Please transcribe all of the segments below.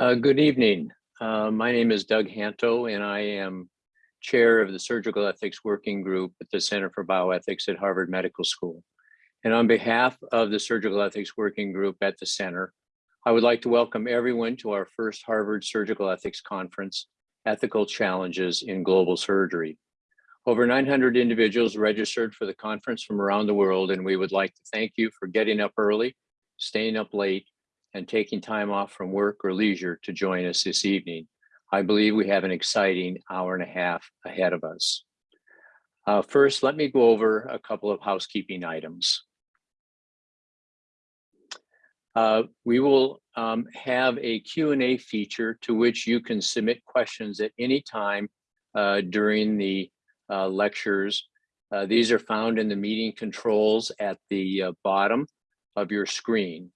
Uh, good evening. Uh, my name is Doug Hanto, and I am chair of the Surgical Ethics Working Group at the Center for Bioethics at Harvard Medical School. And on behalf of the Surgical Ethics Working Group at the center, I would like to welcome everyone to our first Harvard Surgical Ethics Conference, Ethical Challenges in Global Surgery. Over 900 individuals registered for the conference from around the world, and we would like to thank you for getting up early, staying up late, and taking time off from work or leisure to join us this evening. I believe we have an exciting hour and a half ahead of us. Uh, first, let me go over a couple of housekeeping items. Uh, we will um, have a Q&A feature to which you can submit questions at any time uh, during the uh, lectures. Uh, these are found in the meeting controls at the uh, bottom of your screen.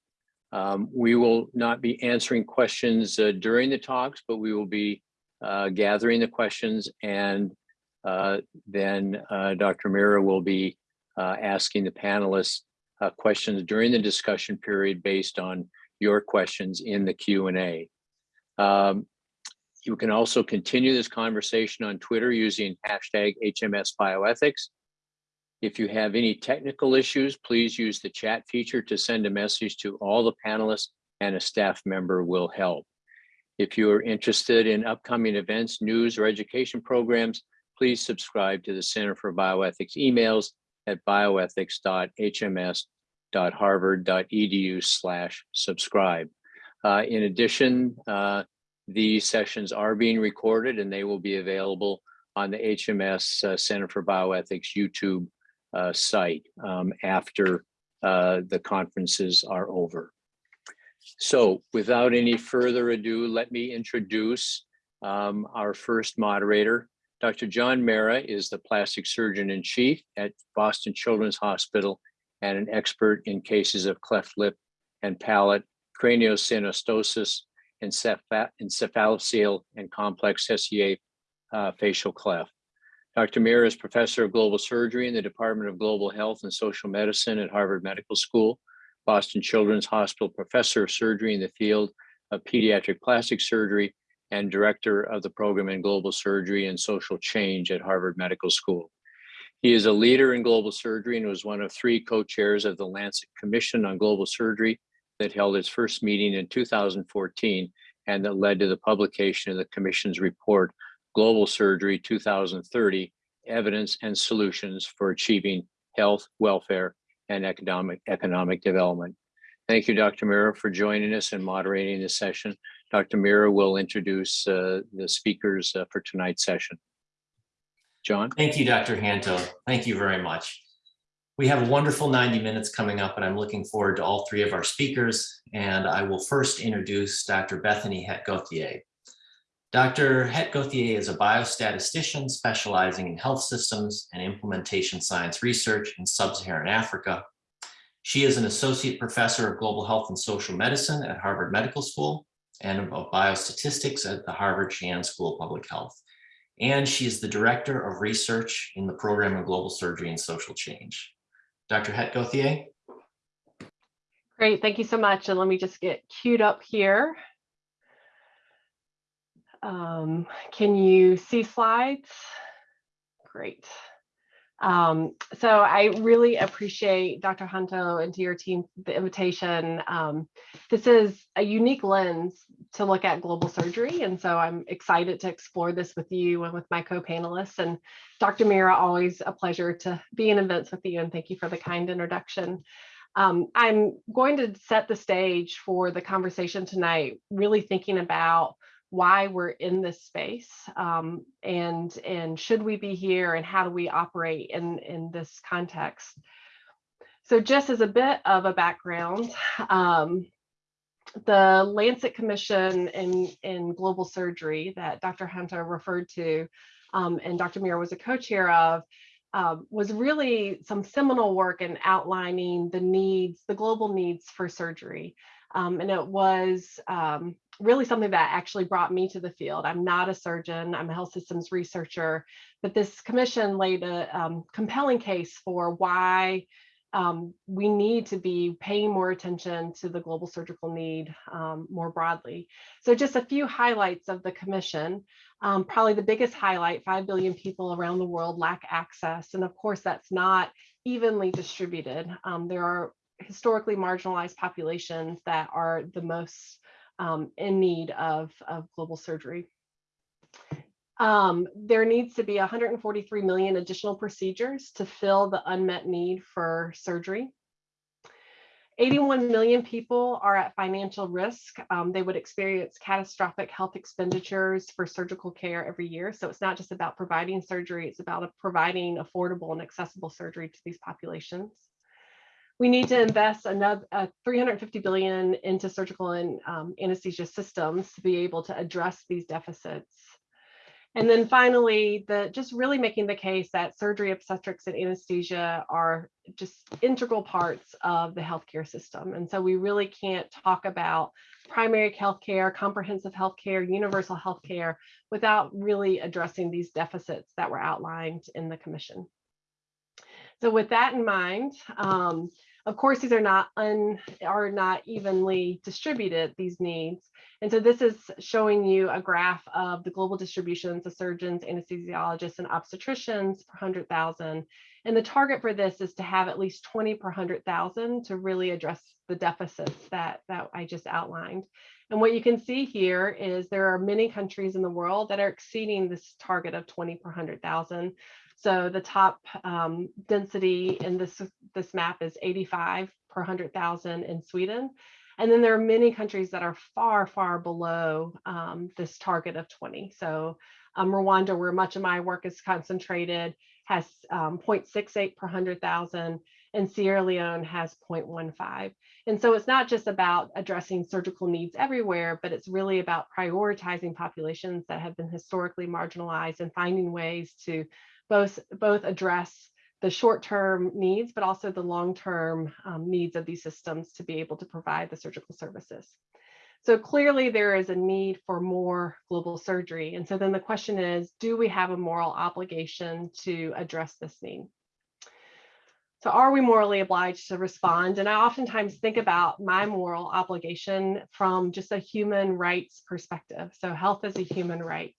Um, we will not be answering questions uh, during the talks, but we will be uh, gathering the questions and uh, then uh, Dr. Meara will be uh, asking the panelists uh, questions during the discussion period based on your questions in the Q&A. Um, you can also continue this conversation on Twitter using hashtag HMS Bioethics if you have any technical issues, please use the chat feature to send a message to all the panelists and a staff member will help. If you are interested in upcoming events, news, or education programs, please subscribe to the Center for Bioethics emails at bioethics.hms.harvard.edu slash subscribe. Uh, in addition, uh, these sessions are being recorded and they will be available on the HMS uh, Center for Bioethics YouTube site um, after uh, the conferences are over. So without any further ado, let me introduce um, our first moderator. Dr. John Meara is the plastic surgeon in chief at Boston Children's Hospital and an expert in cases of cleft lip and palate, craniosynostosis, encephalocele, and complex SCA uh, facial cleft. Dr. Meara is professor of global surgery in the Department of Global Health and Social Medicine at Harvard Medical School, Boston Children's Hospital professor of surgery in the field of pediatric plastic surgery, and director of the program in global surgery and social change at Harvard Medical School. He is a leader in global surgery and was one of three co-chairs of the Lancet Commission on Global Surgery that held its first meeting in 2014 and that led to the publication of the commission's report Global Surgery 2030, Evidence and Solutions for Achieving Health, Welfare, and Economic, economic Development. Thank you, Dr. Meara, for joining us and moderating this session. Dr. Meara will introduce uh, the speakers uh, for tonight's session. John? Thank you, Dr. Hanto. Thank you very much. We have a wonderful 90 minutes coming up and I'm looking forward to all three of our speakers. And I will first introduce Dr. Bethany Hedt-Gauthier. Dr. Hedt-Gauthier is a biostatistician specializing in health systems and implementation science research in sub-Saharan Africa. She is an associate professor of global health and social medicine at Harvard Medical School and of biostatistics at the Harvard Chan School of Public Health. And she is the director of research in the program of global surgery and social change. Dr. Hedt-Gauthier. Great, thank you so much. And let me just get queued up here. Um, can you see slides? Great. Um, so I really appreciate Dr. Hanto and to your team the invitation. Um, this is a unique lens to look at global surgery. And so I'm excited to explore this with you and with my co-panelists. And Dr. Meara, always a pleasure to be in events with you. And thank you for the kind introduction. Um, I'm going to set the stage for the conversation tonight, really thinking about why we're in this space um, and and should we be here and how do we operate in in this context? So just as a bit of a background um, the lancet commission in in global surgery that dr Hanto referred to um, and dr Meara was a co-chair of uh, was really some seminal work in outlining the needs the global needs for surgery. Um, and it was um, really something that actually brought me to the field. I'm not a surgeon, I'm a health systems researcher, but this commission laid a um, compelling case for why um, we need to be paying more attention to the global surgical need um, more broadly. So just a few highlights of the commission. Um, probably the biggest highlight, 5 billion people around the world lack access. And of course, that's not evenly distributed. Um, there are historically marginalized populations that are the most um, in need of, of global surgery. Um, there needs to be 143 million additional procedures to fill the unmet need for surgery. 81 million people are at financial risk. Um, they would experience catastrophic health expenditures for surgical care every year. So it's not just about providing surgery, it's about providing affordable and accessible surgery to these populations. We need to invest another uh, 350 billion into surgical and um, anesthesia systems to be able to address these deficits. And then finally, the just really making the case that surgery, obstetrics, and anesthesia are just integral parts of the healthcare system. And so we really can't talk about primary healthcare, comprehensive healthcare, universal healthcare without really addressing these deficits that were outlined in the commission. So with that in mind, um, of course, these are not un, are not evenly distributed, these needs. And so this is showing you a graph of the global distributions of surgeons, anesthesiologists, and obstetricians per 100,000. And the target for this is to have at least 20 per 100,000 to really address the deficits that, that I just outlined. And what you can see here is there are many countries in the world that are exceeding this target of 20 per 100,000. So the top um, density in this, this map is 85 per 100,000 in Sweden. And then there are many countries that are far, far below um, this target of 20. So um, Rwanda, where much of my work is concentrated, has um, 0.68 per 100,000 and Sierra Leone has 0.15. And so it's not just about addressing surgical needs everywhere, but it's really about prioritizing populations that have been historically marginalized and finding ways to both, both address the short-term needs, but also the long-term um, needs of these systems to be able to provide the surgical services. So clearly there is a need for more global surgery. And so then the question is, do we have a moral obligation to address this need? So are we morally obliged to respond? And I oftentimes think about my moral obligation from just a human rights perspective. So health is a human right.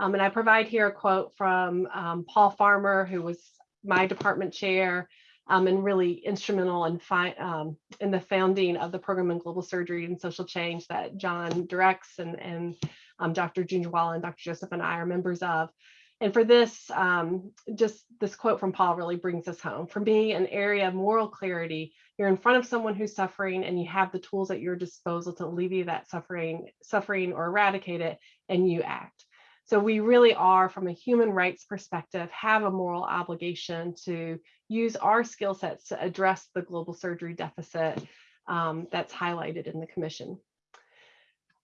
Um, and I provide here a quote from um, Paul Farmer, who was my department chair um, and really instrumental in, um, in the founding of the program in global surgery and social change that John directs and, and um, Dr. Junjwala and Dr. Joseph and I are members of. And for this, um, just this quote from Paul really brings us home. For me, an area of moral clarity, you're in front of someone who's suffering and you have the tools at your disposal to alleviate that suffering, suffering or eradicate it, and you act. So we really are, from a human rights perspective, have a moral obligation to use our skill sets to address the global surgery deficit um, that's highlighted in the commission.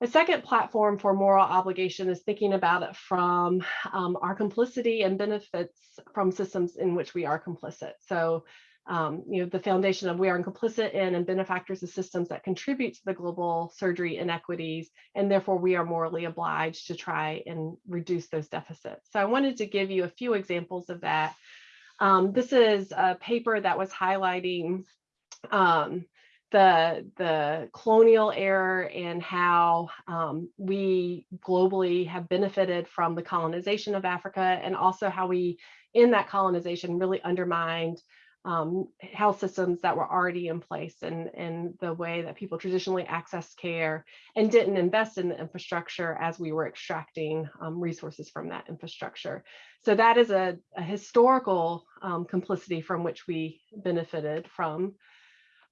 A second platform for moral obligation is thinking about it from um, our complicity and benefits from systems in which we are complicit. So um, you know, the foundation of we are complicit in and benefactors of systems that contribute to the global surgery inequities, and therefore we are morally obliged to try and reduce those deficits. So I wanted to give you a few examples of that. Um, this is a paper that was highlighting um, the, the colonial era and how um, we globally have benefited from the colonization of Africa and also how we, in that colonization, really undermined um, health systems that were already in place and, and the way that people traditionally access care and didn't invest in the infrastructure as we were extracting um, resources from that infrastructure. So that is a, a historical um, complicity from which we benefited from.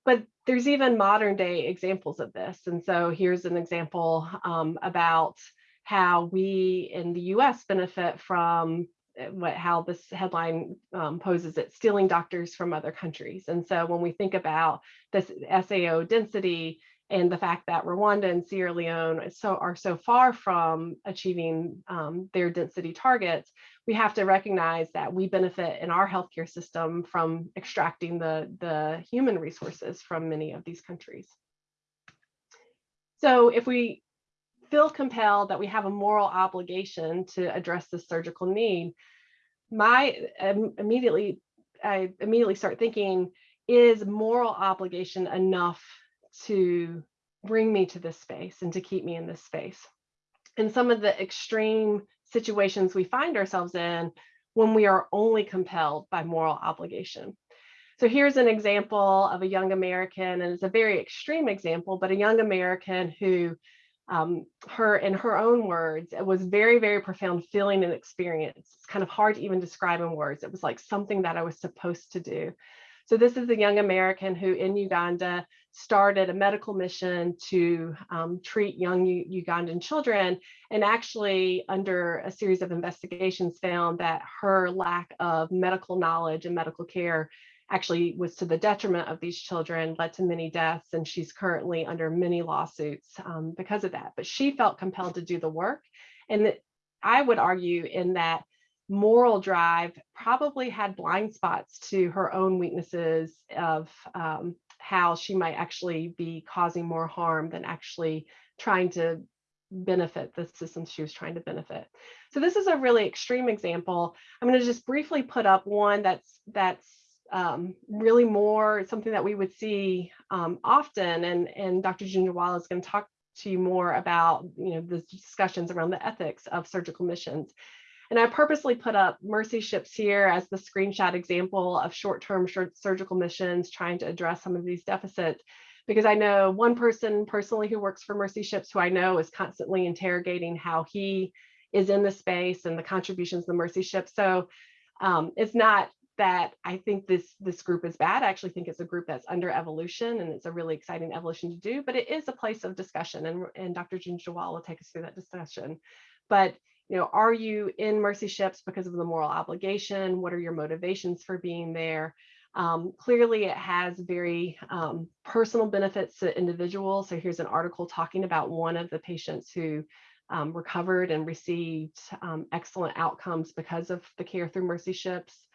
But there's even modern day examples of this. And so here's an example um, about how we in the US benefit from what how this headline um, poses it stealing doctors from other countries. And so when we think about this sao density and the fact that rwanda and sierra leone so are so far from achieving um, their density targets we have to recognize that we benefit in our healthcare system from extracting the the human resources from many of these countries. So if we feel compelled that we have a moral obligation to address this surgical need, my um, immediately, I immediately start thinking, is moral obligation enough to bring me to this space and to keep me in this space? And some of the extreme situations we find ourselves in when we are only compelled by moral obligation. So here's an example of a young American, and it's a very extreme example, but a young American who, um, her in her own words, it was very, very profound feeling and experience. It's kind of hard to even describe in words. It was like something that I was supposed to do. So this is a young American who in Uganda started a medical mission to um, treat young U Ugandan children and actually under a series of investigations found that her lack of medical knowledge and medical care actually was to the detriment of these children, led to many deaths, and she's currently under many lawsuits um, because of that. But she felt compelled to do the work. And I would argue in that moral drive probably had blind spots to her own weaknesses of um, how she might actually be causing more harm than actually trying to benefit the systems she was trying to benefit. So this is a really extreme example. I'm going to just briefly put up one that's that's um, really more something that we would see um, often, and and Dr. Junjawala is going to talk to you more about you know the discussions around the ethics of surgical missions. And I purposely put up mercy ships here as the screenshot example of short-term surgical missions trying to address some of these deficits because I know one person personally who works for Mercy Ships who I know is constantly interrogating how he is in the space and the contributions of the Mercy Ship. So um, it's not that I think this this group is bad. I actually think it's a group that's under evolution and it's a really exciting evolution to do, but it is a place of discussion and, and Dr. Junjawala will take us through that discussion. But you know, are you in Mercy Ships because of the moral obligation? What are your motivations for being there? Um, clearly, it has very um, personal benefits to individuals. So here's an article talking about one of the patients who um, recovered and received um, excellent outcomes because of the care through Mercy Ships.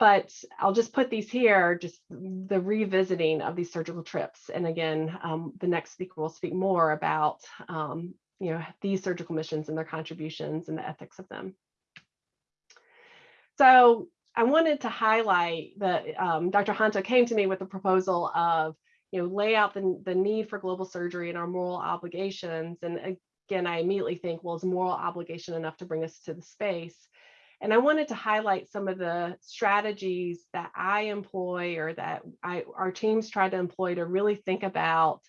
But I'll just put these here, just the revisiting of these surgical trips. And again, um, the next speaker will speak more about um, you know, these surgical missions and their contributions and the ethics of them. So I wanted to highlight that um, Dr. Hanto came to me with a proposal of, you know, lay out the, the need for global surgery and our moral obligations. And again, I immediately think, well, is moral obligation enough to bring us to the space? And I wanted to highlight some of the strategies that I employ or that I, our teams try to employ to really think about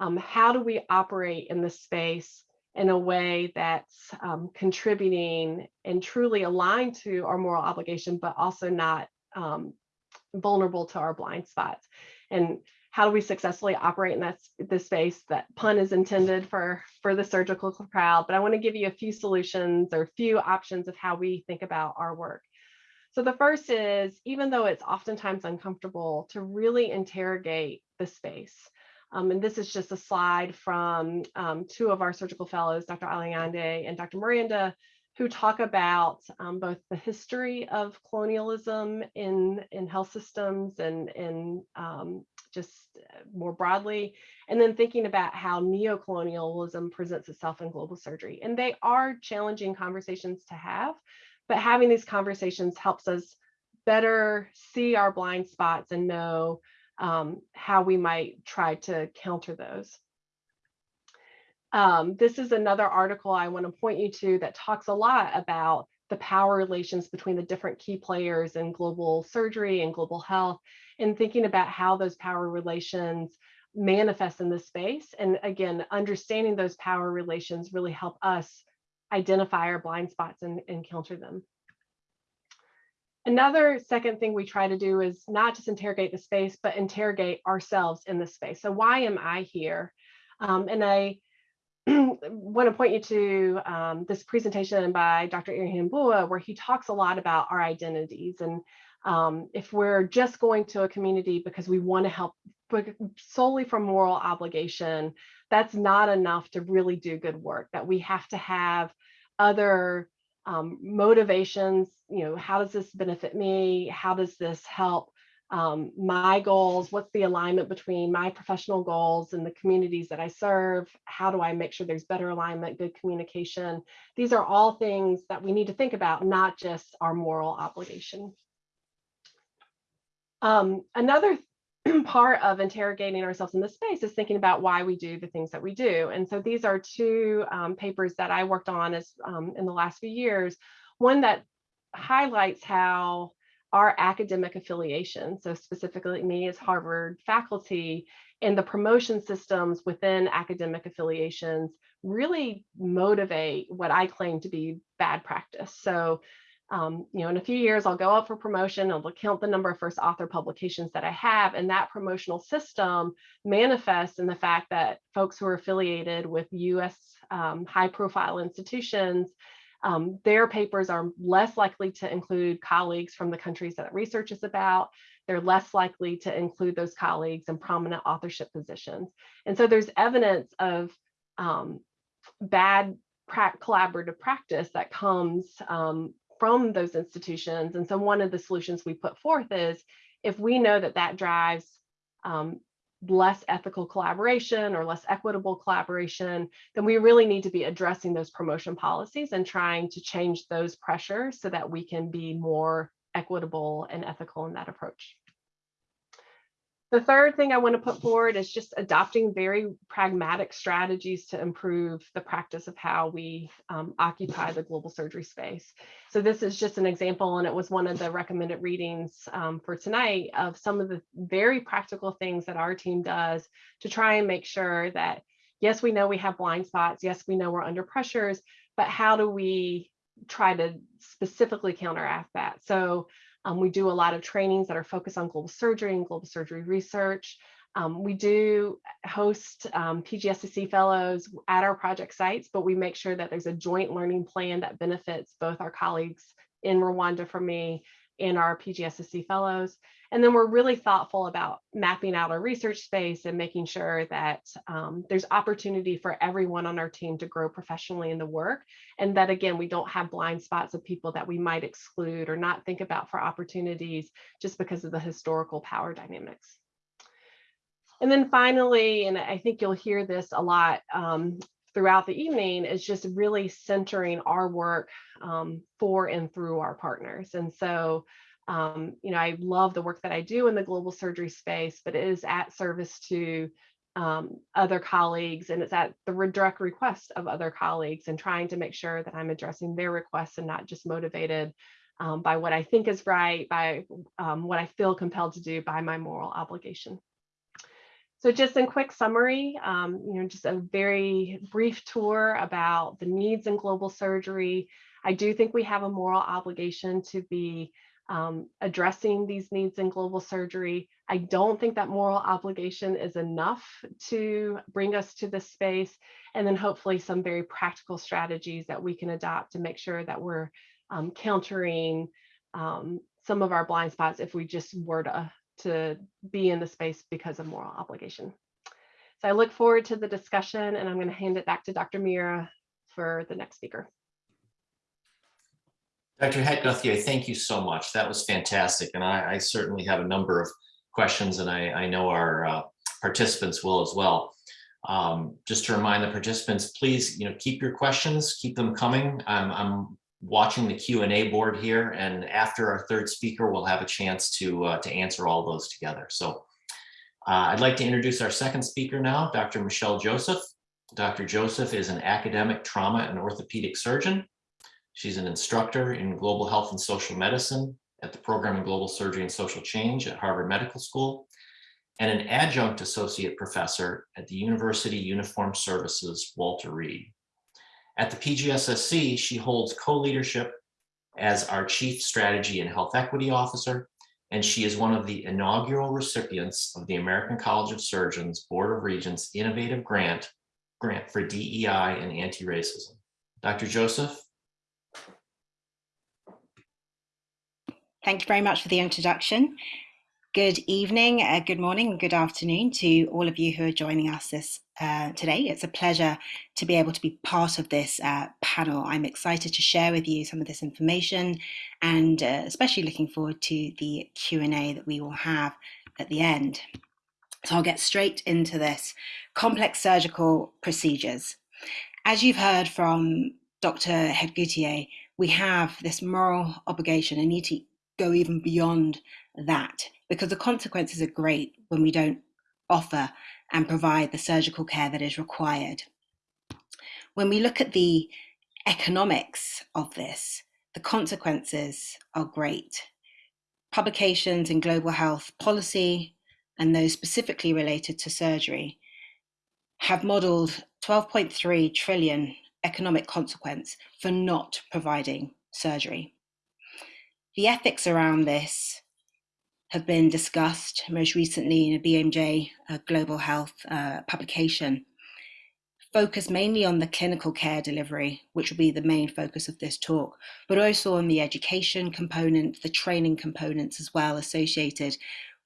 um, how do we operate in this space in a way that's um, contributing and truly aligned to our moral obligation, but also not um, vulnerable to our blind spots. And how do we successfully operate in that this space? That pun is intended for for the surgical crowd, but I want to give you a few solutions or a few options of how we think about our work. So the first is, even though it's oftentimes uncomfortable, to really interrogate the space. Um, and this is just a slide from um, two of our surgical fellows, Dr. Alayande and Dr. Miranda, who talk about um, both the history of colonialism in, in health systems and, in um, just more broadly, and then thinking about how neocolonialism presents itself in global surgery. And they are challenging conversations to have, but having these conversations helps us better see our blind spots and know um, how we might try to counter those. Um, this is another article I want to point you to that talks a lot about the power relations between the different key players in global surgery and global health and thinking about how those power relations manifest in this space. And again, understanding those power relations really help us identify our blind spots and, and counter them. Another second thing we try to do is not just interrogate the space, but interrogate ourselves in the space. So why am I here? Um, and I want to point you to um, this presentation by Dr. Irihambua, where he talks a lot about our identities. And um, if we're just going to a community because we want to help solely from moral obligation, that's not enough to really do good work, that we have to have other um, motivations, you know, how does this benefit me? How does this help um, my goals? What's the alignment between my professional goals and the communities that I serve? How do I make sure there's better alignment, good communication? These are all things that we need to think about, not just our moral obligation. Um, another part of interrogating ourselves in this space is thinking about why we do the things that we do. And so these are two um, papers that I worked on as um, in the last few years. One that highlights how our academic affiliation, so specifically me as Harvard faculty, and the promotion systems within academic affiliations really motivate what I claim to be bad practice. So um, you know, in a few years, I'll go up for promotion. I'll count the number of first author publications that I have. And that promotional system manifests in the fact that folks who are affiliated with US um, high profile institutions, um, their papers are less likely to include colleagues from the countries that research is about. They're less likely to include those colleagues in prominent authorship positions. And so there's evidence of um, bad pra collaborative practice that comes um, from those institutions. And so one of the solutions we put forth is if we know that that drives um, less ethical collaboration or less equitable collaboration, then we really need to be addressing those promotion policies and trying to change those pressures so that we can be more equitable and ethical in that approach. The third thing I want to put forward is just adopting very pragmatic strategies to improve the practice of how we um, occupy the global surgery space. So this is just an example, and it was one of the recommended readings um, for tonight of some of the very practical things that our team does to try and make sure that, yes, we know we have blind spots, yes, we know we're under pressures, but how do we try to specifically counteract that? So um, we do a lot of trainings that are focused on global surgery and global surgery research. Um, we do host um, PGSSC fellows at our project sites, but we make sure that there's a joint learning plan that benefits both our colleagues in Rwanda for me and our PGSSC fellows. And then we're really thoughtful about mapping out our research space and making sure that um, there's opportunity for everyone on our team to grow professionally in the work. And that again, we don't have blind spots of people that we might exclude or not think about for opportunities just because of the historical power dynamics. And then finally, and I think you'll hear this a lot um, throughout the evening, is just really centering our work um, for and through our partners. And so um, you know, I love the work that I do in the global surgery space, but it is at service to um, other colleagues and it's at the direct request of other colleagues and trying to make sure that I'm addressing their requests and not just motivated um, by what I think is right, by um, what I feel compelled to do by my moral obligation. So just in quick summary, um, you know, just a very brief tour about the needs in global surgery. I do think we have a moral obligation to be um, addressing these needs in global surgery. I don't think that moral obligation is enough to bring us to this space. And then hopefully some very practical strategies that we can adopt to make sure that we're um, countering um, some of our blind spots if we just were to, to be in the space because of moral obligation. So I look forward to the discussion and I'm going to hand it back to Dr. Meara for the next speaker. Dr. Hedt-Gauthier, thank you so much. That was fantastic. And I, I certainly have a number of questions and I, I know our uh, participants will as well. Um, just to remind the participants, please, you know, keep your questions, keep them coming. Um, I'm watching the Q&A board here and after our third speaker, we'll have a chance to, uh, to answer all those together. So uh, I'd like to introduce our second speaker now, Dr. Michelle Joseph. Dr. Joseph is an academic trauma and orthopedic surgeon She's an instructor in global health and social medicine at the program in global surgery and social change at Harvard Medical School, and an adjunct associate professor at the University Uniform Services Walter Reed. At the PGSSC, she holds co-leadership as our Chief Strategy and Health Equity Officer, and she is one of the inaugural recipients of the American College of Surgeons Board of Regents Innovative Grant, grant for DEI and anti-racism. Dr. Joseph, Thank you very much for the introduction. Good evening, uh, good morning, good afternoon to all of you who are joining us this uh, today. It's a pleasure to be able to be part of this uh, panel. I'm excited to share with you some of this information and uh, especially looking forward to the Q&A that we will have at the end. So I'll get straight into this. Complex surgical procedures. As you've heard from Dr. Hedt-Gauthier, we have this moral obligation to go even beyond that because the consequences are great when we don't offer and provide the surgical care that is required. When we look at the economics of this, the consequences are great. Publications in global health policy and those specifically related to surgery have modeled 12.3 trillion economic consequence for not providing surgery. The ethics around this have been discussed most recently in a BMJ uh, Global Health uh, publication, focused mainly on the clinical care delivery, which will be the main focus of this talk, but also on the education component, the training components as well associated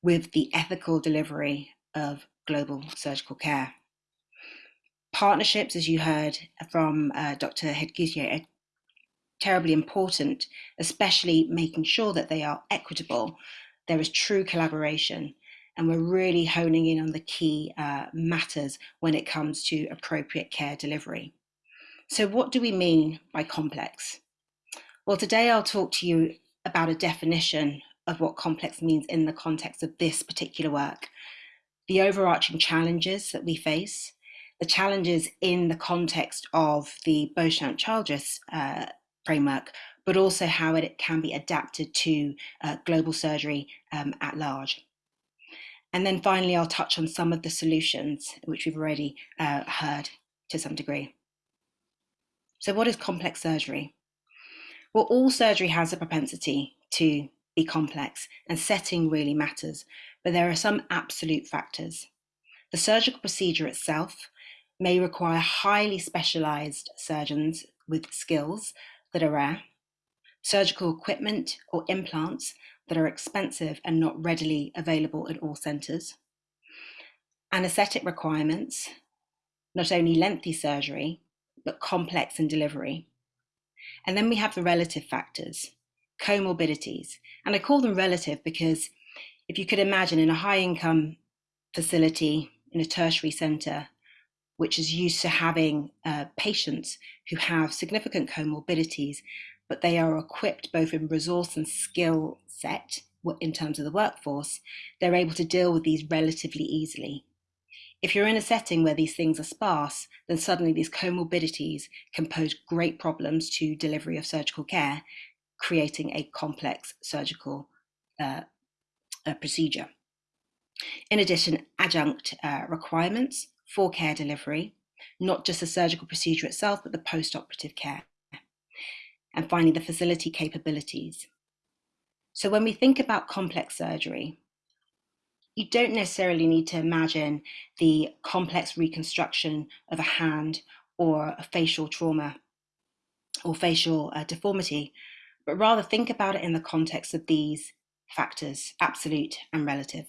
with the ethical delivery of global surgical care. Partnerships, as you heard from uh, Dr. Hedt-Gauthier, are terribly important, especially making sure that they are equitable. There is true collaboration, and we're really honing in on the key uh, matters when it comes to appropriate care delivery. So, what do we mean by complex? Well, today I'll talk to you about a definition of what complex means in the context of this particular work, the overarching challenges that we face, the challenges in the context of the Beauchamp Childress uh, framework, but also how it can be adapted to uh, global surgery um, at large. And then finally, I'll touch on some of the solutions, which we've already uh, heard to some degree. So, what is complex surgery? Well, all surgery has a propensity to be complex, and setting really matters, but there are some absolute factors. The surgical procedure itself may require highly specialized surgeons with skills that are rare, surgical equipment or implants that are expensive and not readily available in all centres, anaesthetic requirements, not only lengthy surgery, but complex in delivery. And then we have the relative factors, comorbidities. And I call them relative because if you could imagine in a high income facility in a tertiary centre, which is used to having uh, patients who have significant comorbidities, but they are equipped both in resource and skill set in terms of the workforce, they're able to deal with these relatively easily. If you're in a setting where these things are sparse, then suddenly these comorbidities can pose great problems to delivery of surgical care, creating a complex surgical uh, uh, procedure. In addition, adjunct uh, requirements for care delivery, not just the surgical procedure itself, but the post-operative care. And finally, the facility capabilities. So when we think about complex surgery, you don't necessarily need to imagine the complex reconstruction of a hand or a facial trauma or facial uh, deformity, but rather think about it in the context of these factors, absolute and relative.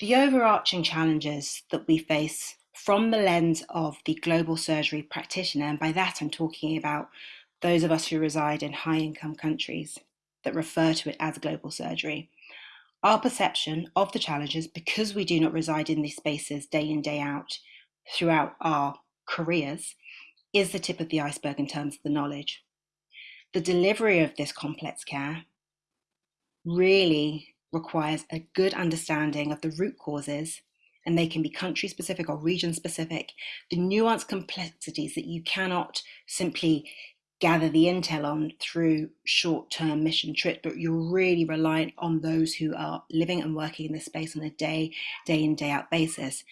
The overarching challenges that we face from the lens of the global surgery practitioner, and by that I'm talking about those of us who reside in high income countries that refer to it as global surgery. Our perception of the challenges, because we do not reside in these spaces day in, day out throughout our careers, is the tip of the iceberg in terms of the knowledge. The delivery of this complex care really requires a good understanding of the root causes, and they can be country specific or region specific, the nuanced complexities that you cannot simply gather the intel on through short term mission trips, but you're really reliant on those who are living and working in this space on a day, day in, day out basis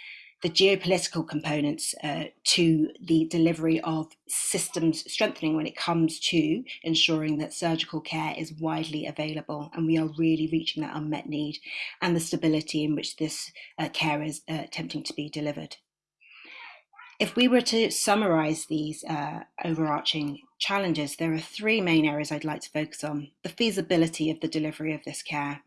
the geopolitical components uh, to the delivery of systems strengthening when it comes to ensuring that surgical care is widely available and we are really reaching that unmet need and the stability in which this uh, care is uh, attempting to be delivered. If we were to summarize these uh, overarching challenges, there are three main areas I'd like to focus on. The feasibility of the delivery of this care,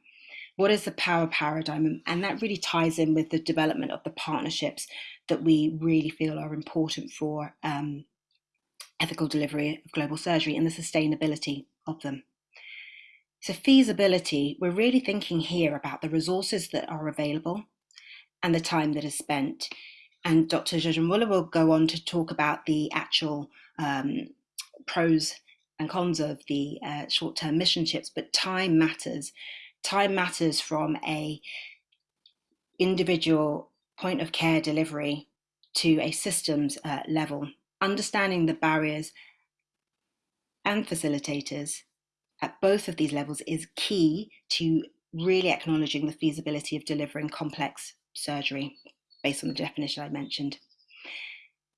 what is the power paradigm? And that really ties in with the development of the partnerships that we really feel are important for um, ethical delivery of global surgery and the sustainability of them. So, feasibility, we're really thinking here about the resources that are available and the time that is spent. And Dr. Jojimwula will go on to talk about the actual um, pros and cons of the uh, short-term mission trips, but time matters. Time matters from a individual point of care delivery to a systems uh, level. Understanding the barriers and facilitators at both of these levels is key to really acknowledging the feasibility of delivering complex surgery based on the definition I mentioned.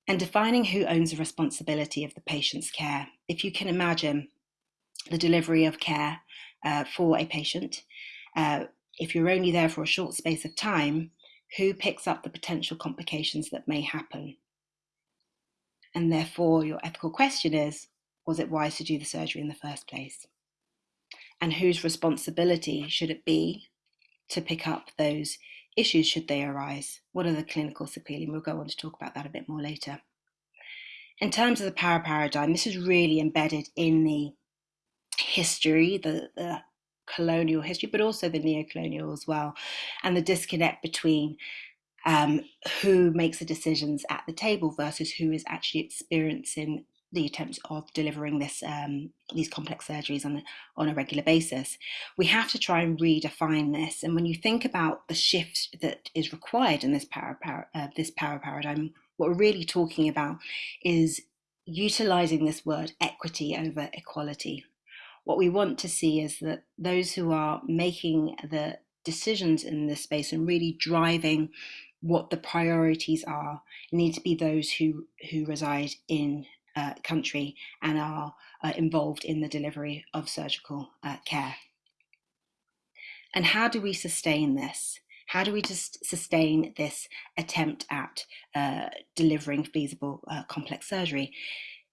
And defining who owns the responsibility of the patient's care. If you can imagine the delivery of care uh, for a patient, uh, if you're only there for a short space of time, who picks up the potential complications that may happen? And therefore, your ethical question is was it wise to do the surgery in the first place? And whose responsibility should it be to pick up those issues should they arise? What are the clinical sequelae? We'll go on to talk about that a bit more later. In terms of the power paradigm, this is really embedded in the history, the, the colonial history, but also the neo-colonial as well, and the disconnect between um, who makes the decisions at the table versus who is actually experiencing the attempts of delivering this um, these complex surgeries on on a regular basis. We have to try and redefine this. And when you think about the shift that is required in this power, power uh, this power paradigm, what we're really talking about is utilizing this word equity over equality. What we want to see is that those who are making the decisions in this space and really driving what the priorities are need to be those who who reside in uh, country and are uh, involved in the delivery of surgical uh, care. And how do we sustain this? How do we just sustain this attempt at uh, delivering feasible uh, complex surgery?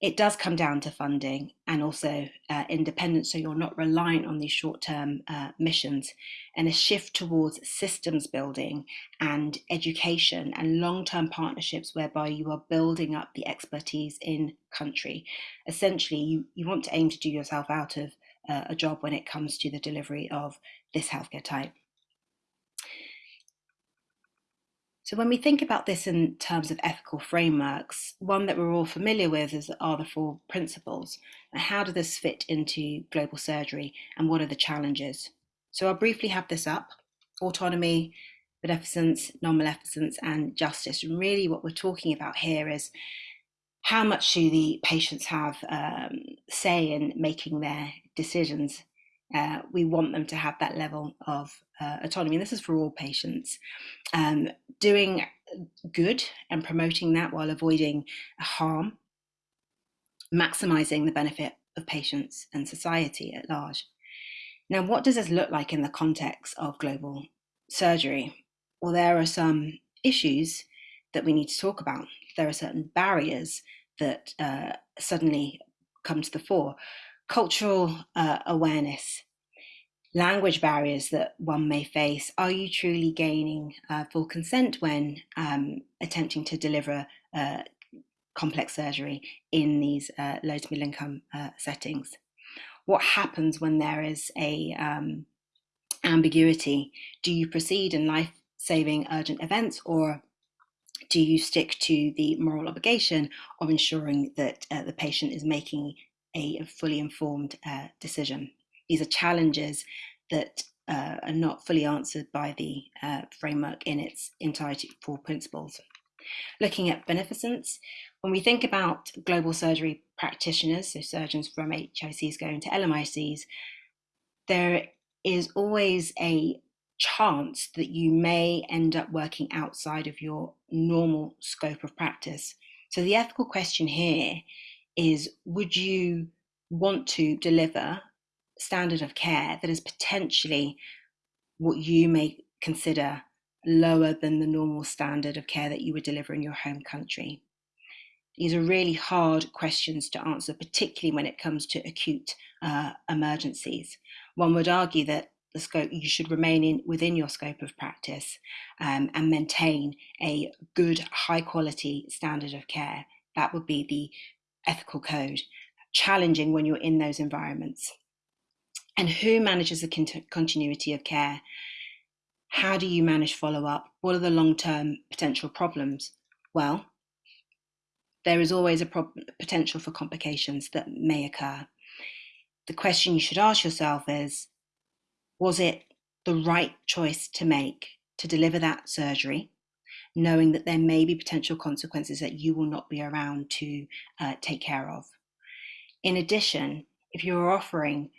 It does come down to funding and also uh, independence, so you're not reliant on these short-term uh, missions, and a shift towards systems building and education and long-term partnerships whereby you are building up the expertise in country. Essentially, you, you want to aim to do yourself out of uh, a job when it comes to the delivery of this healthcare type. So when we think about this in terms of ethical frameworks, one that we're all familiar with is are the four principles. How does this fit into global surgery and what are the challenges? So I'll briefly have this up. Autonomy, beneficence, non-maleficence and justice. And really what we're talking about here is how much do the patients have um, say in making their decisions uh, we want them to have that level of uh, autonomy. And this is for all patients. Um, doing good and promoting that while avoiding harm, maximizing the benefit of patients and society at large. Now, what does this look like in the context of global surgery? Well, there are some issues that we need to talk about. There are certain barriers that uh, suddenly come to the fore cultural uh, awareness, language barriers that one may face. Are you truly gaining uh, full consent when um, attempting to deliver uh, complex surgery in these uh, low to middle income uh, settings? What happens when there is a um, ambiguity? Do you proceed in life-saving urgent events or do you stick to the moral obligation of ensuring that uh, the patient is making a fully informed uh, decision. These are challenges that uh, are not fully answered by the uh, framework in its entirety for principles. Looking at beneficence, when we think about global surgery practitioners, so surgeons from HICs going to LMICs, there is always a chance that you may end up working outside of your normal scope of practice. So the ethical question here is would you want to deliver standard of care that is potentially what you may consider lower than the normal standard of care that you would deliver in your home country? These are really hard questions to answer, particularly when it comes to acute uh, emergencies. One would argue that the scope you should remain in within your scope of practice um, and maintain a good, high quality standard of care. That would be the ethical code, challenging when you're in those environments. And who manages the continuity of care? How do you manage follow up? What are the long term potential problems? Well, there is always a potential for complications that may occur. the question you should ask yourself is was it the right choice to make to deliver that surgery, knowing that there may be potential consequences that you will not be around to uh, take care of? In addition, if you're offering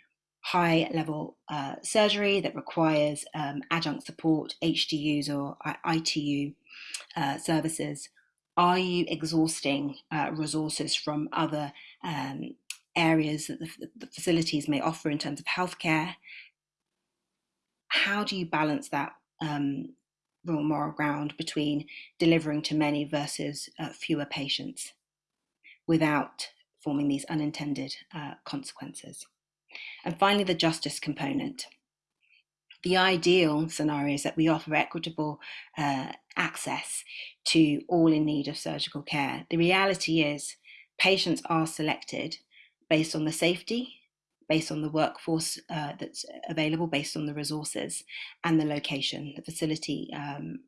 high level uh, surgery that requires um, adjunct support, HDUs or ITU uh, services, are you exhausting uh, resources from other um, areas that the, the, facilities may offer in terms of healthcare? How do you balance that um, moral ground between delivering to many versus uh, fewer patients without forming these unintended uh, consequences? And finally, the justice component. The ideal scenario is that we offer equitable uh, access to all in need of surgical care. The reality is, patients are selected based on the safety, based on the workforce uh, that's available, based on the resources and the location, the facility um,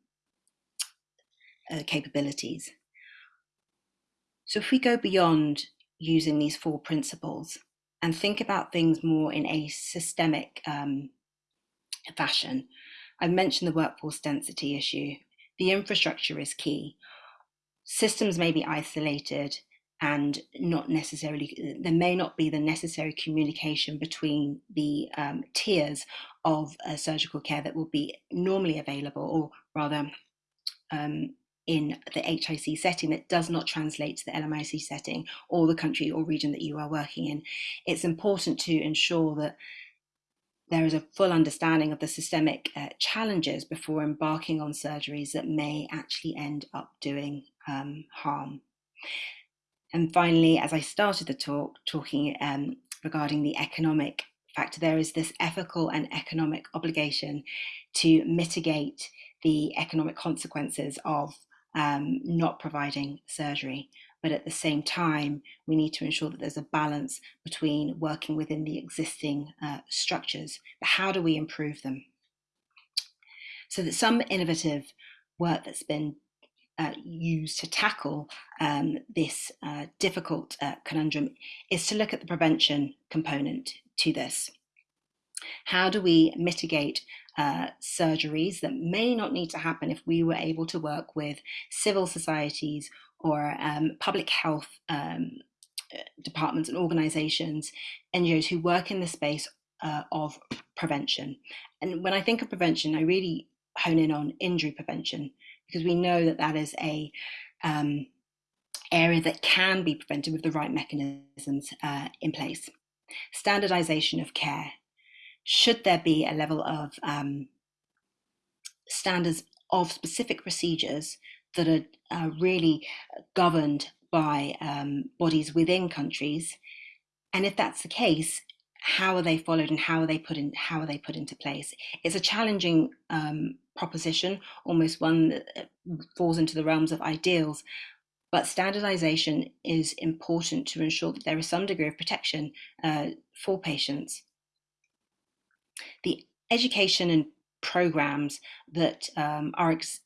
uh, capabilities. So if we go beyond using these four principles and think about things more in a systemic um, fashion. I've mentioned the workforce density issue. The infrastructure is key. Systems may be isolated and not necessarily, there may not be the necessary communication between the um, tiers of uh, surgical care that will be normally available, or rather, um, in the HIC setting that does not translate to the LMIC setting or the country or region that you are working in. It's important to ensure that there is a full understanding of the systemic uh, challenges before embarking on surgeries that may actually end up doing um, harm. And finally, as I started the talk, talking um, regarding the economic factor, there is this ethical and economic obligation to mitigate the economic consequences of um, not providing surgery. But at the same time, we need to ensure that there's a balance between working within the existing uh, structures. But how do we improve them? So that some innovative work that's been uh, used to tackle um, this uh, difficult uh, conundrum is to look at the prevention component to this. How do we mitigate uh, surgeries that may not need to happen if we were able to work with civil societies or um, public health um, uh, departments and organizations, NGOs who work in the space uh, of prevention. And when I think of prevention, I really hone in on injury prevention because we know that that is a um, area that can be prevented with the right mechanisms uh, in place. Standardization of care should there be a level of um, standards of specific procedures that are uh, really governed by um, bodies within countries? And if that's the case, how are they followed and how are they put in how are they put into place? It's a challenging um, proposition, almost one that uh, falls into the realms of ideals. But standardization is important to ensure that there is some degree of protection uh, for patients the education and programs that um, are ex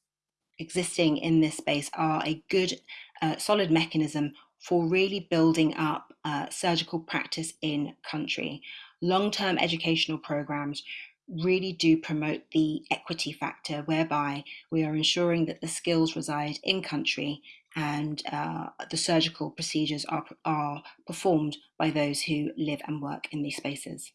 existing in this space are a good, uh, solid mechanism for really building up uh, surgical practice in country. Long-term educational programs really do promote the equity factor whereby we are ensuring that the skills reside in country and uh, the surgical procedures are, are performed by those who live and work in these spaces.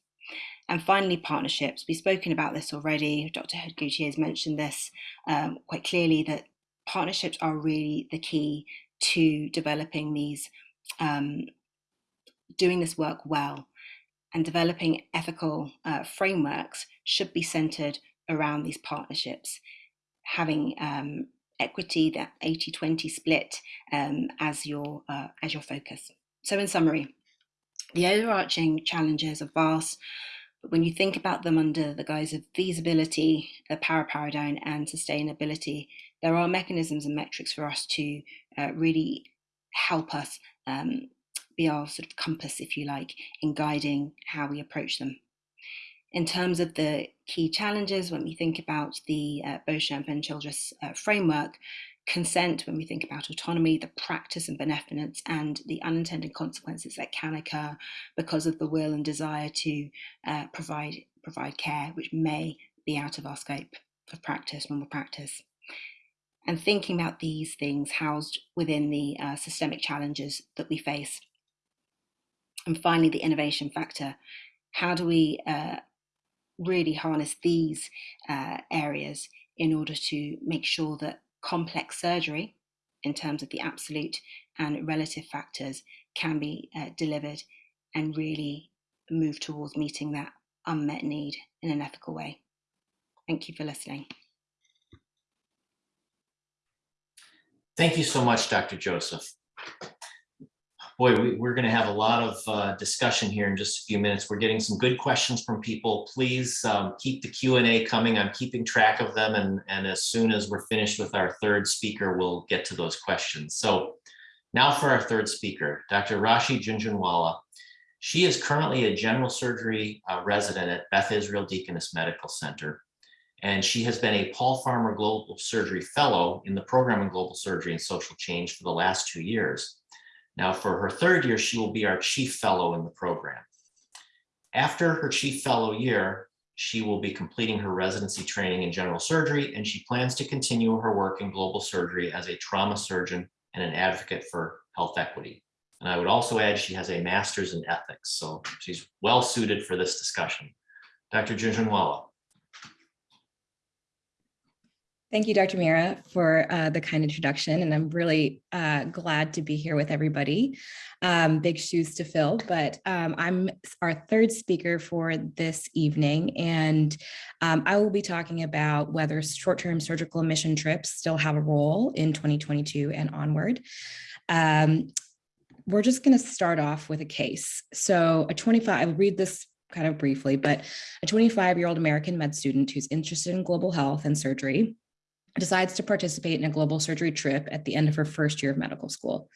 And finally, partnerships. We've spoken about this already. Dr. Hedt-Gauthier has mentioned this um, quite clearly that partnerships are really the key to developing these, um, doing this work well. And developing ethical uh, frameworks should be centered around these partnerships, having um, equity, that 80-20 split um, as, your, uh, as your focus. So in summary, the overarching challenges are vast, but when you think about them under the guise of feasibility, the power paradigm, and sustainability, there are mechanisms and metrics for us to uh, really help us um, be our sort of compass, if you like, in guiding how we approach them. In terms of the key challenges, when we think about the uh, Beauchamp and Childress uh, framework, consent, when we think about autonomy, the practice and benevolence, and the unintended consequences that can occur because of the will and desire to uh, provide provide care, which may be out of our scope of practice, normal practice. And thinking about these things housed within the uh, systemic challenges that we face. And finally, the innovation factor. How do we uh, really harness these uh, areas in order to make sure that complex surgery, in terms of the absolute and relative factors, can be uh, delivered and really move towards meeting that unmet need in an ethical way. Thank you for listening. Thank you so much, Dr. Joseph. Boy, we, we're going to have a lot of uh, discussion here in just a few minutes. We're getting some good questions from people. Please um, keep the Q and A coming. I'm keeping track of them. And, and as soon as we're finished with our third speaker, we'll get to those questions. So now for our third speaker, Dr. Rashi Jhunjhunwala. She is currently a general surgery uh, resident at Beth Israel Deaconess Medical Center. And she has been a Paul Farmer Global Surgery Fellow in the program in Global Surgery and Social Change for the last two years. Now for her third year, she will be our chief fellow in the program. After her chief fellow year, she will be completing her residency training in general surgery, and she plans to continue her work in global surgery as a trauma surgeon and an advocate for health equity. And I would also add she has a master's in ethics, so she's well suited for this discussion. Dr. Jhunjhunwala. Thank you, Dr. Meara, for uh, the kind introduction, and I'm really uh, glad to be here with everybody. Um, big shoes to fill, but um, I'm our third speaker for this evening, and um, I will be talking about whether short-term surgical admission trips still have a role in 2022 and onward. Um, we're just going to start off with a case. So a 25, I'll read this kind of briefly, but a 25 year old American med student who's interested in global health and surgery decides to participate in a global surgery trip at the end of her first year of medical school.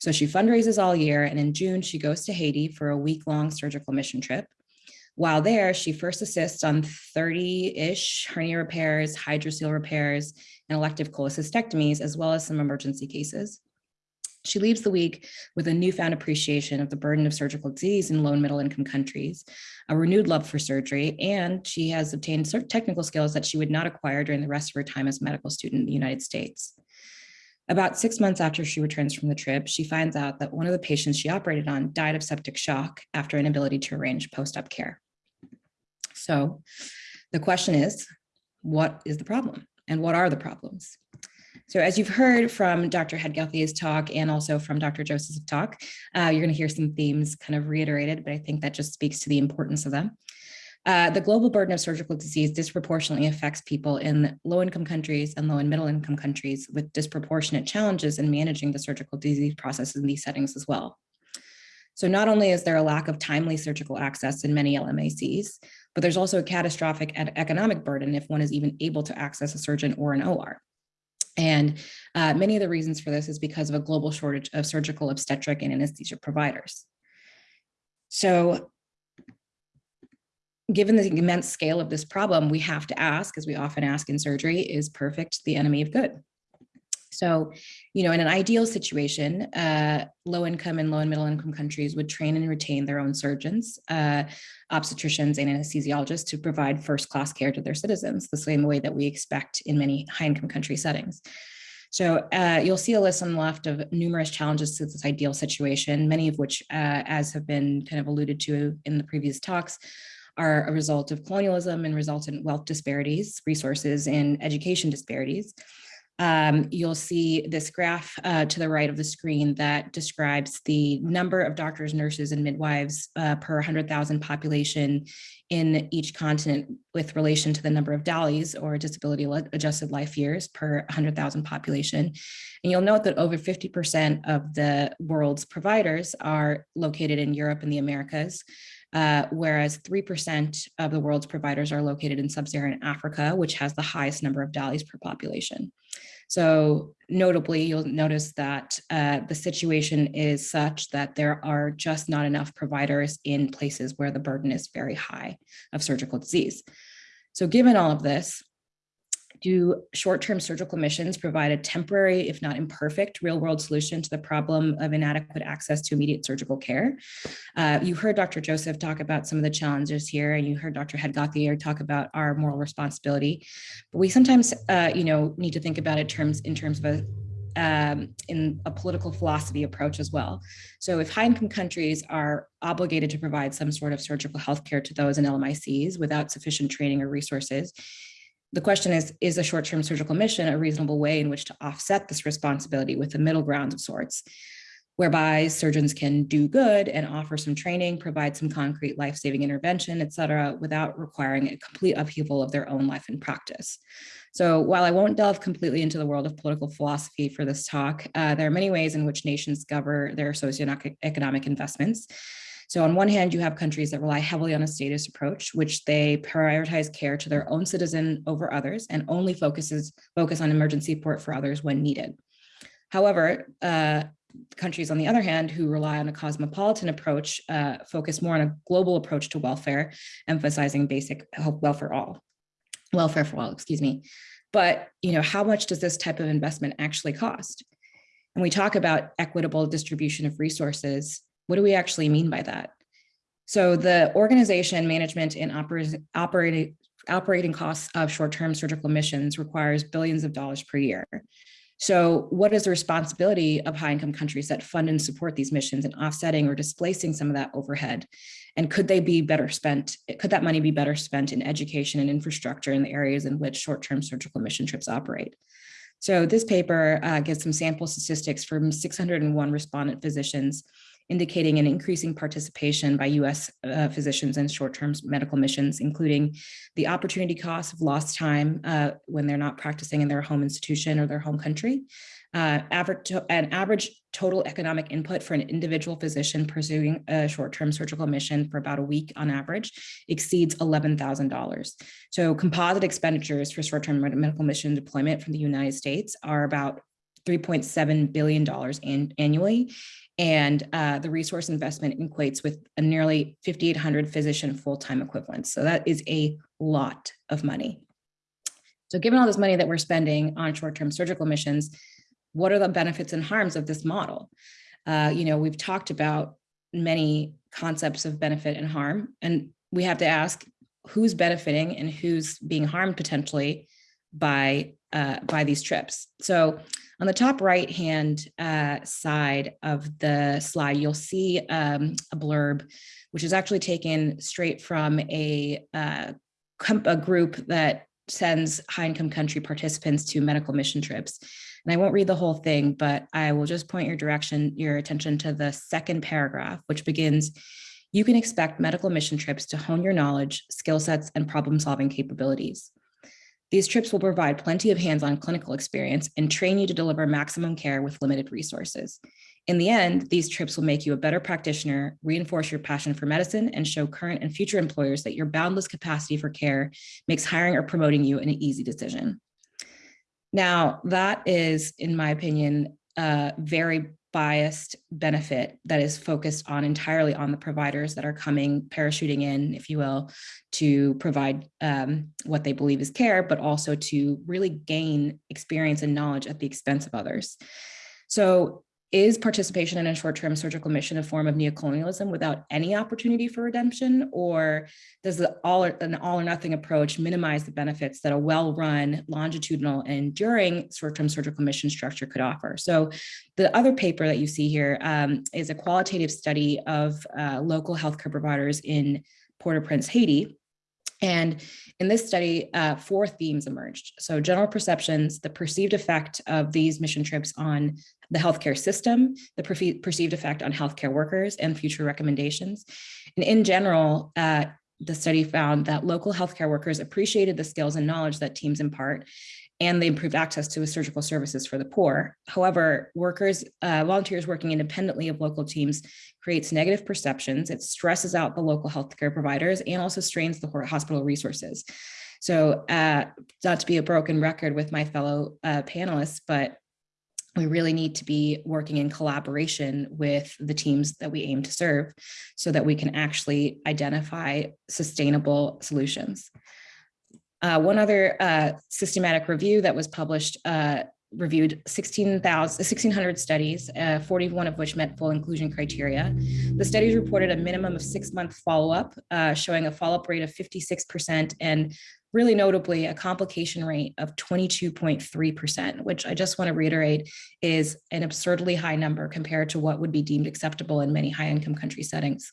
So she fundraises all year and in June she goes to Haiti for a week long surgical mission trip. While there, she first assists on 30-ish hernia repairs, hydrocele repairs, and elective cholecystectomies, as well as some emergency cases. She leaves the week with a newfound appreciation of the burden of surgical disease in low and middle income countries, a renewed love for surgery, and she has obtained certain technical skills that she would not acquire during the rest of her time as a medical student in the United States. About six months after she returns from the trip, she finds out that one of the patients she operated on died of septic shock after inability to arrange post-op care. So the question is, what is the problem and what are the problems? So as you've heard from Dr. Hedt-Gauthier's talk and also from Dr. Joseph's talk, uh, you're going to hear some themes kind of reiterated, but I think that just speaks to the importance of them. Uh, the global burden of surgical disease disproportionately affects people in low-income countries and low and middle-income countries with disproportionate challenges in managing the surgical disease process in these settings as well. So not only is there a lack of timely surgical access in many LMICs, but there's also a catastrophic economic burden if one is even able to access a surgeon or an OR. And uh, many of the reasons for this is because of a global shortage of surgical obstetric and anesthesia providers. So given the immense scale of this problem, we have to ask, as we often ask in surgery, is perfect the enemy of good? So, you know, in an ideal situation, uh, low income and low and middle income countries would train and retain their own surgeons, uh, obstetricians and anesthesiologists to provide first class care to their citizens, the same way that we expect in many high income country settings. So uh, you'll see a list on the left of numerous challenges to this ideal situation, many of which, uh, as have been kind of alluded to in the previous talks, are a result of colonialism and resultant wealth disparities, resources, and education disparities um, you'll see this graph uh, to the right of the screen that describes the number of doctors, nurses, and midwives uh, per 100,000 population in each continent with relation to the number of DALYs or disability adjusted life years per 100,000 population. And you'll note that over 50% of the world's providers are located in Europe and the Americas, uh, whereas 3% of the world's providers are located in sub-Saharan Africa, which has the highest number of DALYs per population. So notably, you'll notice that uh, the situation is such that there are just not enough providers in places where the burden is very high of surgical disease. So given all of this, Do short-term surgical missions provide a temporary, if not imperfect, real-world solution to the problem of inadequate access to immediate surgical care? Uh, you heard Dr. Joseph talk about some of the challenges here, and you heard Dr. Hedt-Gauthier talk about our moral responsibility. But we sometimes, uh, you know, need to think about it terms in terms of a um, in a political philosophy approach as well. So if high income countries are obligated to provide some sort of surgical healthcare to those in LMICs without sufficient training or resources, the question is, is a short-term surgical mission a reasonable way in which to offset this responsibility with a middle ground of sorts? whereby surgeons can do good and offer some training, provide some concrete life-saving intervention, et cetera, without requiring a complete upheaval of their own life and practice. So while I won't delve completely into the world of political philosophy for this talk, uh, there are many ways in which nations govern their socioeconomic investments. So on one hand, you have countries that rely heavily on a status approach, which they prioritize care to their own citizen over others and only focuses focus on emergency support for others when needed. However, uh, countries, on the other hand, who rely on a cosmopolitan approach, uh, focus more on a global approach to welfare, emphasizing basic welfare all, welfare for all, excuse me. But you know, how much does this type of investment actually cost? And we talk about equitable distribution of resources. What do we actually mean by that? So the organization, management, and operating operating operating costs of short-term surgical missions requires billions of dollars per year. So what is the responsibility of high income countries that fund and support these missions and offsetting or displacing some of that overhead? And could they be better spent? Could that money be better spent in education and infrastructure in the areas in which short-term surgical mission trips operate? So this paper uh, gives some sample statistics from 601 respondent physicians indicating an increasing participation by US uh, physicians in short-term medical missions, including the opportunity cost of lost time uh, when they're not practicing in their home institution or their home country. Uh, average an average total economic input for an individual physician pursuing a short-term surgical mission for about a week on average exceeds $11,000. So composite expenditures for short-term medical mission deployment from the United States are about $3.7 billion an annually and uh, the resource investment equates with a nearly 5,800 physician full-time equivalents. So that is a lot of money. So given all this money that we're spending on short-term surgical missions, what are the benefits and harms of this model? Uh, you know, we've talked about many concepts of benefit and harm, and we have to ask who's benefiting and who's being harmed potentially by uh, by these trips. So on the top right hand uh, side of the slide, you'll see um, a blurb, which is actually taken straight from a, uh, a group that sends high income country participants to medical mission trips. And I won't read the whole thing, but I will just point your direction, your attention to the second paragraph, which begins, you can expect medical mission trips to hone your knowledge, skill sets, and problem solving capabilities. These trips will provide plenty of hands-on clinical experience and train you to deliver maximum care with limited resources. In the end, these trips will make you a better practitioner, reinforce your passion for medicine, and show current and future employers that your boundless capacity for care makes hiring or promoting you an easy decision. Now, that is, in my opinion, a very biased benefit that is focused on entirely on the providers that are coming parachuting in, if you will, to provide um, what they believe is care, but also to really gain experience and knowledge at the expense of others. So is participation in a short-term surgical mission a form of neocolonialism without any opportunity for redemption? Or does the all or, an all or nothing approach minimize the benefits that a well-run, longitudinal, and enduring short-term surgical mission structure could offer? So the other paper that you see here um, is a qualitative study of uh, local healthcare providers in Port-au-Prince, Haiti, and in this study, uh, four themes emerged. So general perceptions, the perceived effect of these mission trips on the healthcare system, the perceived effect on healthcare workers, and future recommendations. And in general, uh, the study found that local healthcare workers appreciated the skills and knowledge that teams impart, and they improved access to surgical services for the poor. However, workers, uh, volunteers working independently of local teams creates negative perceptions. It stresses out the local healthcare providers and also strains the hospital resources. So uh, not to be a broken record with my fellow uh, panelists, but we really need to be working in collaboration with the teams that we aim to serve so that we can actually identify sustainable solutions. Uh, one other uh, systematic review that was published uh, reviewed 16,000, 1,600 studies, uh, 41 of which met full inclusion criteria. The studies reported a minimum of six-month follow-up, uh, showing a follow-up rate of 56% and really notably a complication rate of 22.3%, which I just want to reiterate is an absurdly high number compared to what would be deemed acceptable in many high-income country settings.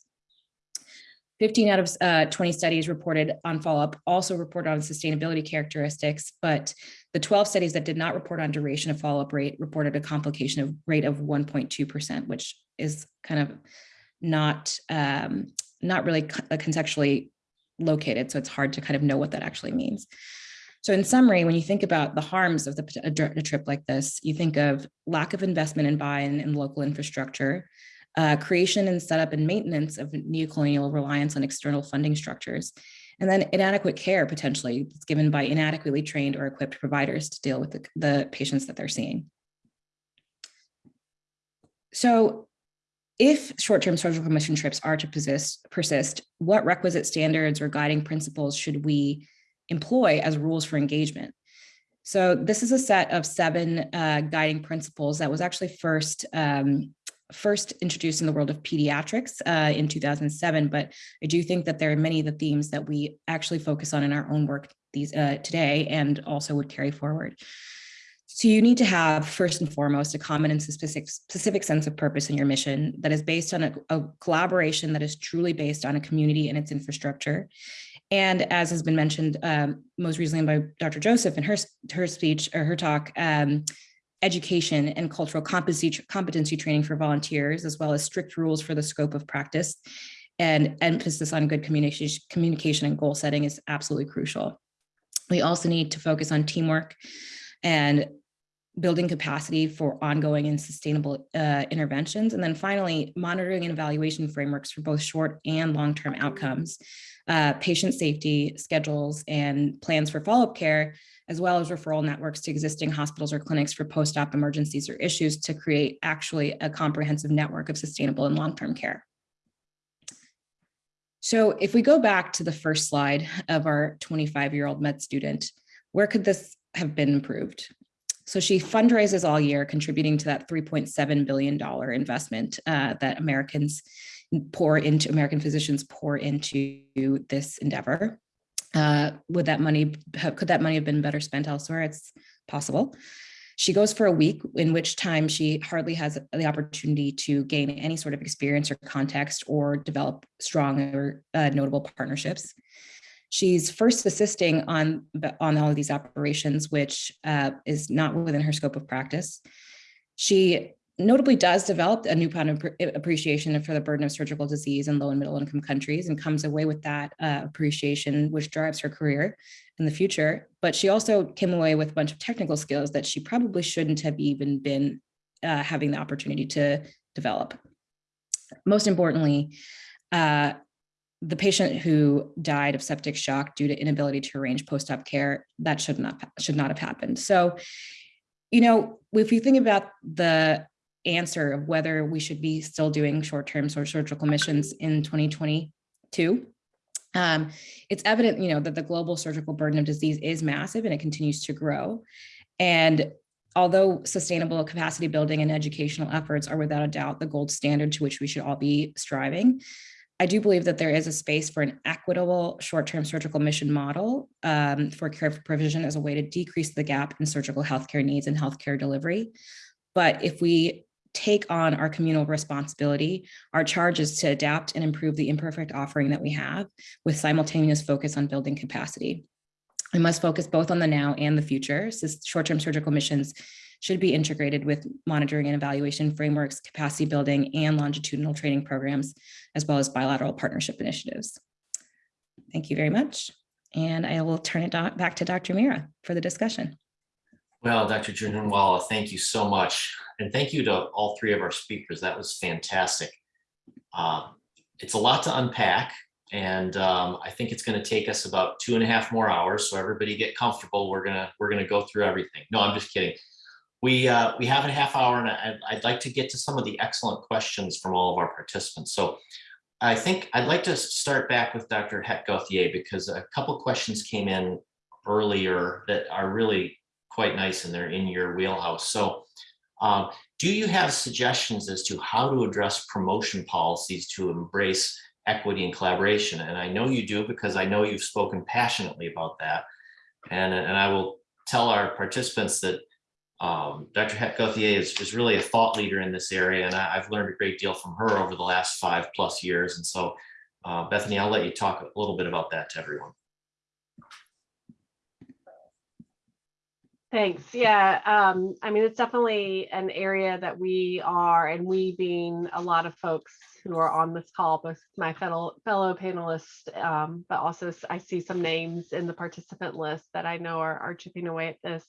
15 out of uh, 20 studies reported on follow-up also reported on sustainability characteristics, but the 12 studies that did not report on duration of follow-up rate reported a complication of rate of 1.2%, which is kind of not, um, not really uh, contextually located. So it's hard to kind of know what that actually means. So in summary, when you think about the harms of the, a, a trip like this, you think of lack of investment and buy-in in local infrastructure, uh, creation and setup and maintenance of neocolonial reliance on external funding structures, and then inadequate care potentially that's given by inadequately trained or equipped providers to deal with the, the patients that they're seeing. So if short-term surgical mission trips are to persist, persist, what requisite standards or guiding principles should we employ as rules for engagement? So this is a set of seven uh, guiding principles that was actually first um, first introduced in the world of pediatrics uh, in 2007, but I do think that there are many of the themes that we actually focus on in our own work these uh, today and also would carry forward. So you need to have first and foremost a common and specific, specific sense of purpose in your mission that is based on a, a collaboration that is truly based on a community and its infrastructure. And as has been mentioned um, most recently by Dr. Joseph in her, her speech or her talk, um, education and cultural competency, competency training for volunteers, as well as strict rules for the scope of practice and emphasis on good communication, communication and goal setting is absolutely crucial. We also need to focus on teamwork and building capacity for ongoing and sustainable uh, interventions. And then finally, monitoring and evaluation frameworks for both short and long-term outcomes, uh, patient safety, schedules, and plans for follow-up care as well as referral networks to existing hospitals or clinics for post-op emergencies or issues to create actually a comprehensive network of sustainable and long-term care. So if we go back to the first slide of our 25-year-old med student, where could this have been improved? So she fundraises all year, contributing to that $3.7 billion investment uh, that Americans pour into, American physicians pour into this endeavor. Uh, would that money, could that money have been better spent elsewhere? It's possible. She goes for a week, in which time she hardly has the opportunity to gain any sort of experience or context or develop strong or uh, notable partnerships. She's first assisting on, on all of these operations, which uh, is not within her scope of practice. She notably does develop a newfound appreciation for the burden of surgical disease in low and middle income countries and comes away with that uh, appreciation, which drives her career in the future. But she also came away with a bunch of technical skills that she probably shouldn't have even been uh, having the opportunity to develop. Most importantly, uh, the patient who died of septic shock due to inability to arrange post-op care, that should not, should not have happened. So, you know, if you think about the answer of whether we should be still doing short-term surgical missions in 2022. Um, it's evident, you know, that the global surgical burden of disease is massive and it continues to grow. And although sustainable capacity building and educational efforts are without a doubt the gold standard to which we should all be striving, I do believe that there is a space for an equitable short-term surgical mission model um, for care provision as a way to decrease the gap in surgical healthcare needs and healthcare delivery. But if we take on our communal responsibility, our charge is to adapt and improve the imperfect offering that we have with simultaneous focus on building capacity. We must focus both on the now and the future. Short-term surgical missions should be integrated with monitoring and evaluation frameworks, capacity building, and longitudinal training programs, as well as bilateral partnership initiatives. Thank you very much. And I will turn it back to Dr. Meara for the discussion. Well, Dr. Jhunjhunwala, thank you so much. And thank you to all three of our speakers. That was fantastic. Um, it's a lot to unpack. And um, I think it's going to take us about two and a half more hours. So everybody get comfortable. We're going to we're going to go through everything. No, I'm just kidding. We uh, we have a half hour and I'd, I'd like to get to some of the excellent questions from all of our participants. So I think I'd like to start back with Dr. Hedt-Gauthier because a couple questions came in earlier that are really quite nice and they're in your wheelhouse. So um, do you have suggestions as to how to address promotion policies to embrace equity and collaboration? And I know you do because I know you've spoken passionately about that. And, and I will tell our participants that um, Dr. Hedt-Gauthier is, is really a thought leader in this area, and I, I've learned a great deal from her over the last five plus years. And so, uh, Bethany, I'll let you talk a little bit about that to everyone. Thanks. Yeah, um, I mean, it's definitely an area that we are, and we being a lot of folks who are on this call, both my fellow fellow panelists, um, but also I see some names in the participant list that I know are, are chipping away at this.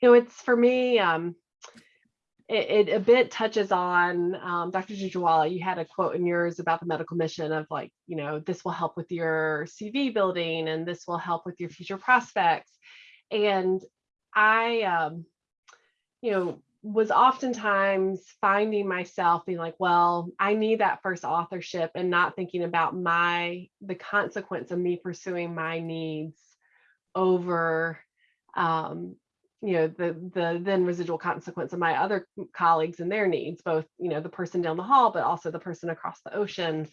You know, it's for me, um, it, it a bit touches on um, Dr. Jujwala. You had a quote in yours about the medical mission of like, you know, this will help with your CV building and this will help with your future prospects. And I, um, you know, was oftentimes finding myself being like, well, I need that first authorship and not thinking about my, the consequence of me pursuing my needs over, um, you know, the, the then residual consequence of my other colleagues and their needs, both, you know, the person down the hall, but also the person across the ocean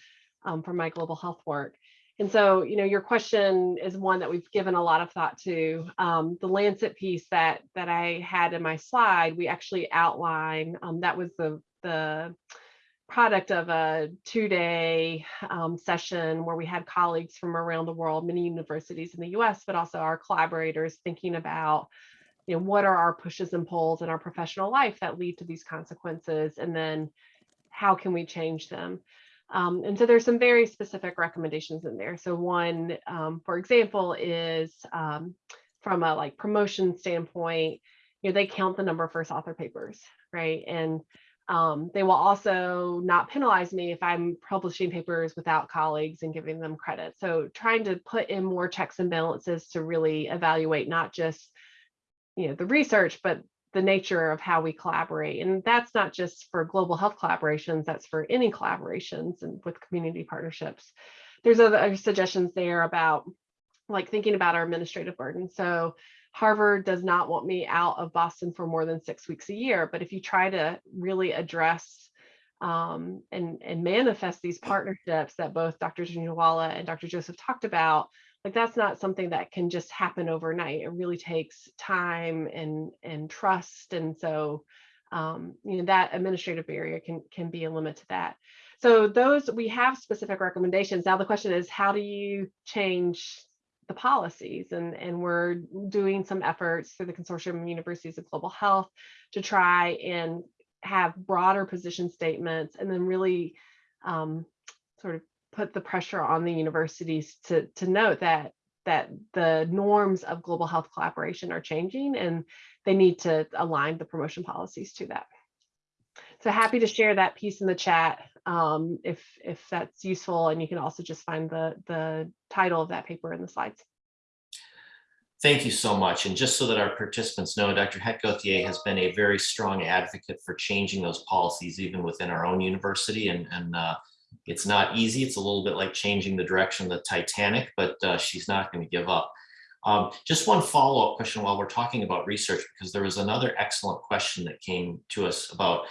um, for my global health work. And so, you know, your question is one that we've given a lot of thought to. Um, the Lancet piece that that I had in my slide, we actually outline um, that was the the product of a two-day um, session where we had colleagues from around the world, many universities in the U.S., but also our collaborators thinking about, you know, what are our pushes and pulls in our professional life that lead to these consequences, and then how can we change them. Um, and so there's some very specific recommendations in there. So one, um, for example, is um, from a like promotion standpoint, you know, they count the number of first author papers, right? And um, they will also not penalize me if I'm publishing papers without colleagues and giving them credit. So trying to put in more checks and balances to really evaluate not just, you know, the research, but the nature of how we collaborate. And that's not just for global health collaborations, that's for any collaborations and with community partnerships. There's other suggestions there about like thinking about our administrative burden. So Harvard does not want me out of Boston for more than six weeks a year. But if you try to really address um, and, and manifest these partnerships that both Dr. Janjawala and Dr. Joseph talked about, like that's not something that can just happen overnight. It really takes time and and trust. And so um, you know that administrative barrier can can be a limit to that. So those we have specific recommendations. Now the question is how do you change the policies and and we're doing some efforts through the consortium of universities of global health to try and have broader position statements and then really um, sort of put the pressure on the universities to to note that that the norms of global health collaboration are changing and they need to align the promotion policies to that. So happy to share that piece in the chat um, if if that's useful and you can also just find the the title of that paper in the slides. Thank you so much. And just so that our participants know, Dr. Hedt-Gauthier has been a very strong advocate for changing those policies even within our own university. And, and uh, it's not easy. It's a little bit like changing the direction of the Titanic, but uh, she's not going to give up. Um, just one follow-up question while we're talking about research, because there was another excellent question that came to us about,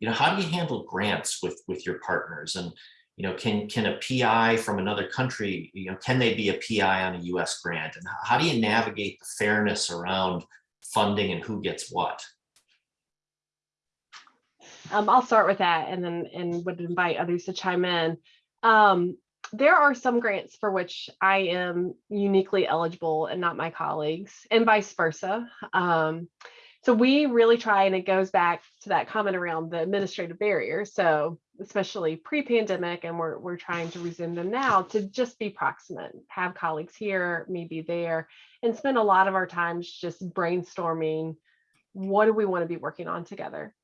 you know, how do you handle grants with, with your partners? And, you know, can, can a PI from another country, you know, can they be a PI on a US grant? And how do you navigate the fairness around funding and who gets what? Um, I'll start with that and then and would invite others to chime in. Um, there are some grants for which I am uniquely eligible and not my colleagues and vice versa. Um, so we really try and it goes back to that comment around the administrative barrier. So especially pre-pandemic and we're, we're trying to resume them now to just be proximate, have colleagues here, maybe there and spend a lot of our time just brainstorming what do we want to be working on together.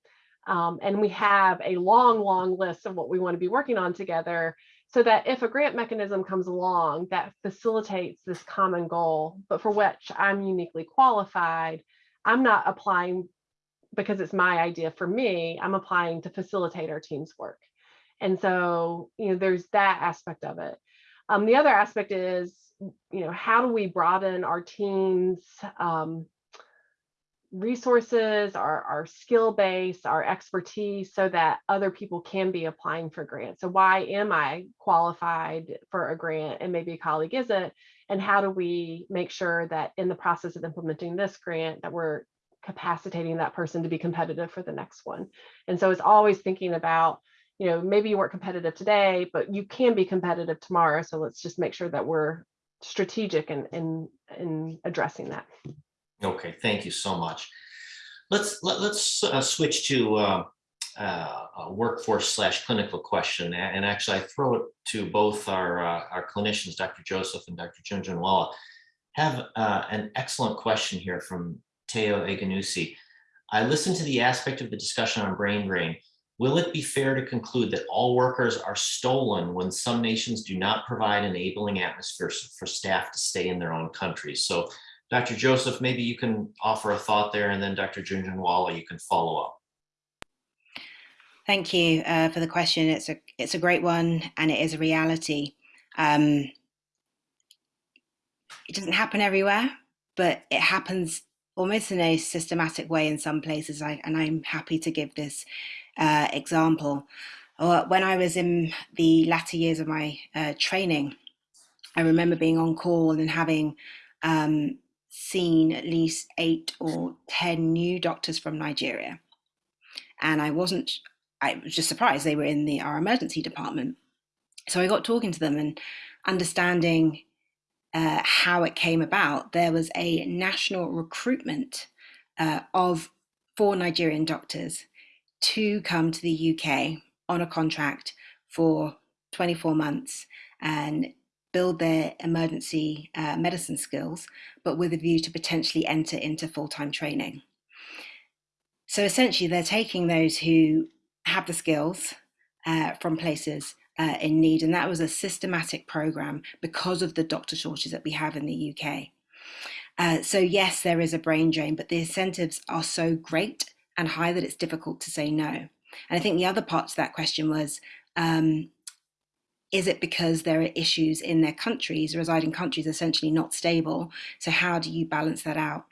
Um, and we have a long, long list of what we want to be working on together so that if a grant mechanism comes along that facilitates this common goal, but for which I'm uniquely qualified, I'm not applying because it's my idea for me, I'm applying to facilitate our team's work. And so, you know, there's that aspect of it. Um, the other aspect is you know, how do we broaden our team's um, resources, our, our skill base, our expertise, so that other people can be applying for grants. So why am I qualified for a grant and maybe a colleague isn't? And how do we make sure that in the process of implementing this grant that we're capacitating that person to be competitive for the next one? And so it's always thinking about, you know, maybe you weren't competitive today, but you can be competitive tomorrow. So let's just make sure that we're strategic in in, in addressing that. Okay, thank you so much. Let's, let, let's uh, switch to uh, uh, workforce slash clinical question. And actually, I throw it to both our, uh, our clinicians, Dr. Joseph and Dr. Jhunjhunwala. Have uh, an excellent question here from Teo Eganusi. I listened to the aspect of the discussion on brain drain. Will it be fair to conclude that all workers are stolen when some nations do not provide enabling atmospheres for staff to stay in their own countries? So Dr. Joseph, maybe you can offer a thought there, and then Dr. Jhunjhunwala, you can follow up. Thank you uh, for the question. It's a it's a great one, and it is a reality. Um, it doesn't happen everywhere, but it happens almost in a systematic way in some places. I, and I'm happy to give this uh, example. Uh, when I was in the latter years of my uh, training, I remember being on call and having um, seen at least eight or ten new doctors from Nigeria, and I wasn't I was just surprised they were in the our emergency department. So I got talking to them and understanding uh, how it came about. There was a national recruitment uh, of four Nigerian doctors to come to the UK on a contract for 24 months and build their emergency uh, medicine skills, but with a view to potentially enter into full time training. So essentially, they're taking those who have the skills uh, from places uh, in need. And that was a systematic program because of the doctor shortage that we have in the UK. Uh, so, yes, there is a brain drain, but the incentives are so great and high that it's difficult to say no. And I think the other part to that question was um, is it because there are issues in their countries, residing countries essentially not stable? So, how do you balance that out?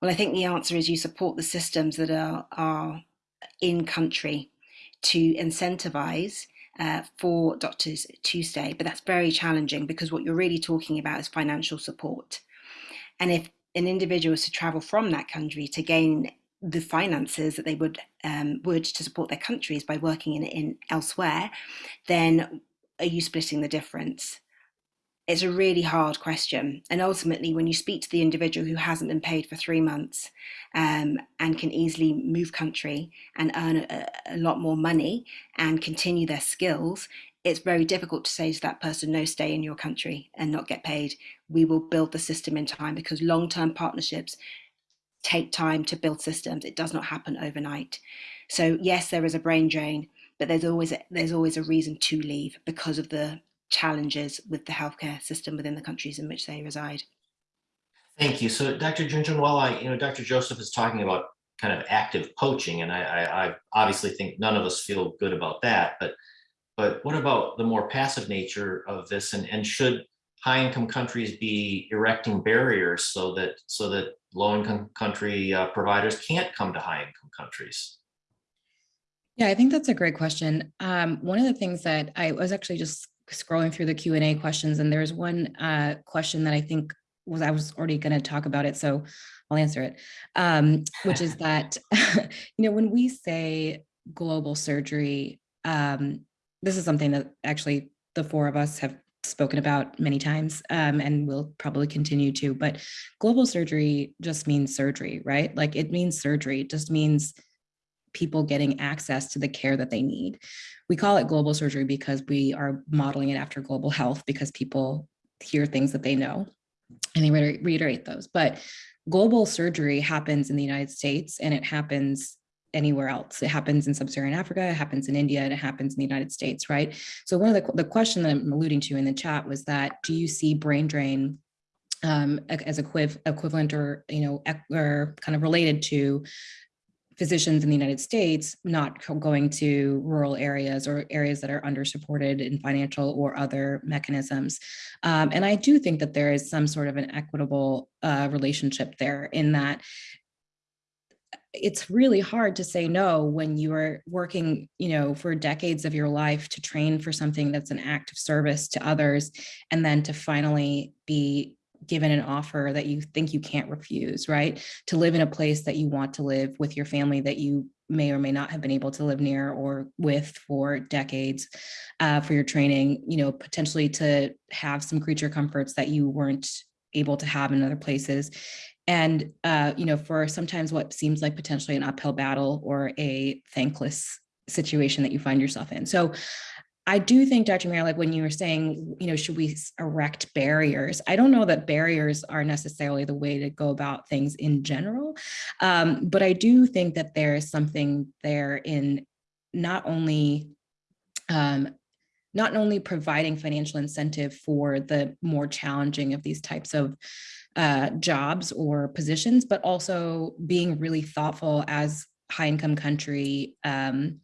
Well, I think the answer is you support the systems that are, are in country to incentivize uh, for doctors to stay. But that's very challenging because what you're really talking about is financial support. And if an individual is to travel from that country to gain the finances that they would um, would to support their countries by working in, in elsewhere, then are you splitting the difference? It's a really hard question. And ultimately, when you speak to the individual who hasn't been paid for three months um, and can easily move country and earn a, a lot more money and continue their skills, it's very difficult to say to that person, no, stay in your country and not get paid. We will build the system in time because long term partnerships take time to build systems. It does not happen overnight. So, yes, there is a brain drain, but there's always a, there's always a reason to leave because of the challenges with the healthcare system within the countries in which they reside. Thank you. So Dr. Junjun, while I, you know, Dr. Joseph is talking about kind of active poaching, and I, I, I obviously think none of us feel good about that. But but what about the more passive nature of this, and, and should high income countries be erecting barriers so that so that low income country uh, providers can't come to high income countries? Yeah, I think that's a great question. Um, one of the things that I was actually just scrolling through the Q and A questions, and there's one uh, question that I think was I was already going to talk about it, so I'll answer it. Um, which is that you know when we say global surgery, um, this is something that actually the four of us have spoken about many times um, and will probably continue to. But global surgery just means surgery, right? Like it means surgery. It just means people getting access to the care that they need. We call it global surgery because we are modeling it after global health because people hear things that they know and they reiterate those. But global surgery happens in the United States and it happens anywhere else. It happens in sub-Saharan Africa, it happens in India, and it happens in the United States, right? So one of the, the question that I'm alluding to in the chat was that, do you see brain drain um, as equiv equivalent or, you know, or kind of related to physicians in the United States not going to rural areas or areas that are under supported in financial or other mechanisms. Um, and I do think that there is some sort of an equitable uh, relationship there in that it's really hard to say no when you are working, you know, for decades of your life to train for something that's an act of service to others, and then to finally be given an offer that you think you can't refuse, right? To live in a place that you want to live with your family that you may or may not have been able to live near or with for decades uh, for your training, you know, potentially to have some creature comforts that you weren't able to have in other places and uh, you know for sometimes what seems like potentially an uphill battle or a thankless situation that you find yourself in so i do think dr Meara, like when you were saying you know should we erect barriers? I don't know that barriers are necessarily the way to go about things in general um, but i do think that there is something there in not only um, not only providing financial incentive for the more challenging of these types of uh, jobs or positions, but also being really thoughtful as high income country um,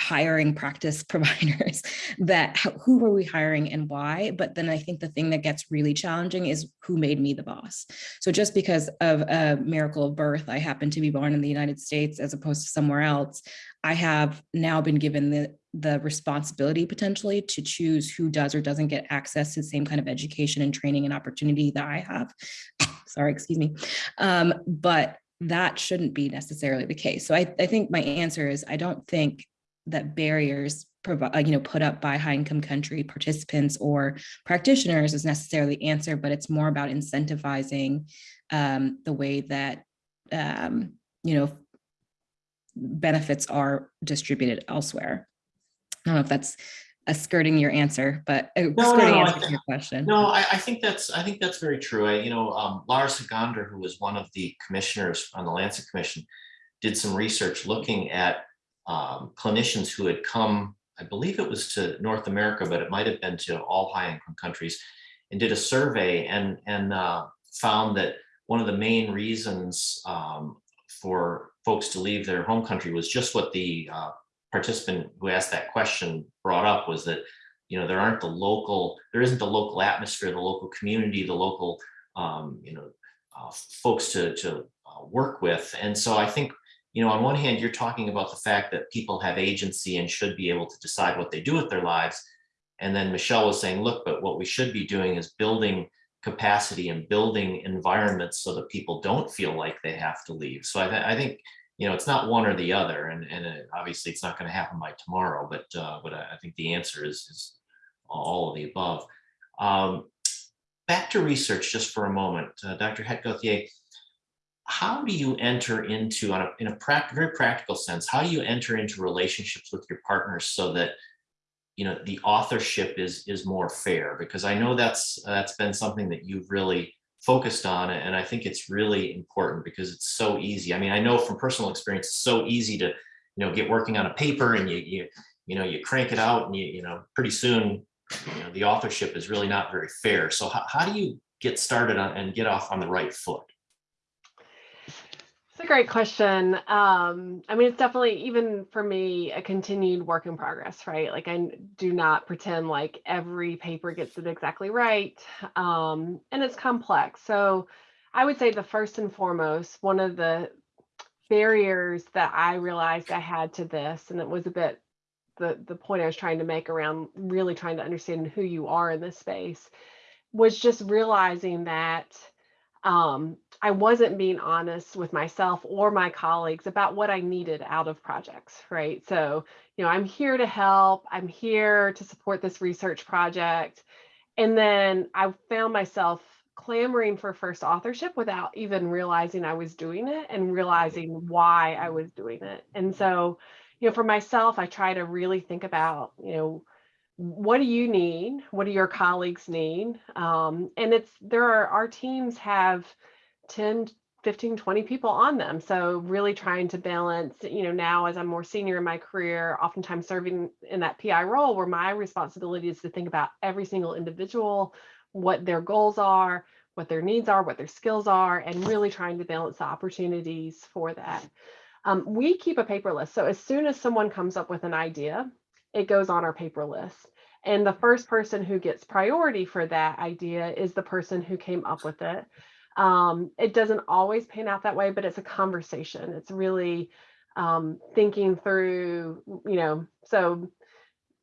hiring practice providers that who are we hiring and why? But then i think the thing that gets really challenging is who made me the boss. So just because of a miracle of birth i happen to be born in the united states as opposed to somewhere else i have now been given the the responsibility potentially to choose who does or doesn't get access to the same kind of education and training and opportunity that i have. Sorry excuse me. Um, but that shouldn't be necessarily the case. So I, I think my answer is i don't think that barriers provide, you know, put up by high income country participants or practitioners is necessarily the answer, but it's more about incentivizing um, the way that, um, you know, benefits are distributed elsewhere. I don't know if that's a skirting your answer, but a no, skirting no, I answer to your question. No, I, I think that's, I think that's very true. I, you know, um, Lars Hagander, who was one of the commissioners on the Lancet Commission, did some research looking at um, clinicians who had come, I believe it was to North America, but it might have been to all high income countries, and did a survey and, and uh, found that one of the main reasons um, for folks to leave their home country was just what the uh, participant who asked that question brought up was that you know there aren't the local there isn't the local atmosphere the local community the local um, you know uh, folks to to uh, work with. And so i think you know on one hand you're talking about the fact that people have agency and should be able to decide what they do with their lives and then michelle was saying look but what we should be doing is building capacity and building environments so that people don't feel like they have to leave so i, th- I think you know it's not one or the other and and it, obviously it's not going to happen by tomorrow but uh, but I, think the answer is is all of the above. Um, back to research just for a moment, uh, Dr. Hedt-Gauthier, how do you enter into, on a, in a prac- very practical sense, how do you enter into relationships with your partners so that you know the authorship is is more fair? Because I know that's that's been something that you've really focused on, and I think it's really important because it's so easy. I mean, I know from personal experience, it's so easy to you know get working on a paper and you you you know you crank it out and you you know pretty soon you know the authorship is really not very fair so how, how do you get started on and get off on the right foot It's a great question. Um, I mean, it's definitely even for me a continued work in progress, right? Like I do not pretend like every paper gets it exactly right, um, and it's complex. So I would say the first and foremost, one of the barriers that I realized I had to this, and it was a bit the the point I was trying to make around really trying to understand who you are in this space, was just realizing that um, I wasn't being honest with myself or my colleagues about what I needed out of projects, right? So, you know, I'm here to help, I'm here to support this research project. And then I found myself clamoring for first authorship without even realizing I was doing it and realizing why I was doing it. And so, you know, for myself, I try to really think about, you know, what do you need what do your colleagues need um, and it's there are our teams have 10 15 20 people on them so really trying to balance you know now as i'm more senior in my career oftentimes serving in that pi role where my responsibility is to think about every single individual what their goals are what their needs are, what their skills are, and really trying to balance the opportunities for that. Um, we keep a paper list. So as soon as someone comes up with an idea, it goes on our paper list. And the first person who gets priority for that idea is the person who came up with it. Um, it doesn't always pan out that way, but it's a conversation. It's really um, thinking through, you know, so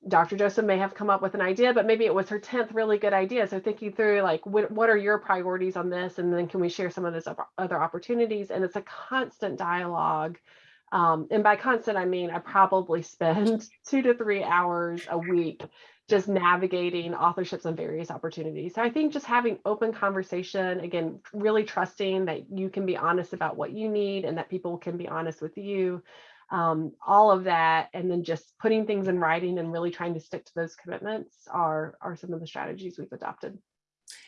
Dr. Joseph may have come up with an idea, but maybe it was her 10th really good idea. So thinking through like, what, what are your priorities on this? And then can we share some of those other opportunities? And it's a constant dialogue. Um, and by constant, I mean, I probably spend two to three hours a week just navigating authorships and various opportunities. So I think just having open conversation, again, really trusting that you can be honest about what you need and that people can be honest with you um, all of that, and then just putting things in writing and really trying to stick to those commitments are, are some of the strategies we've adopted.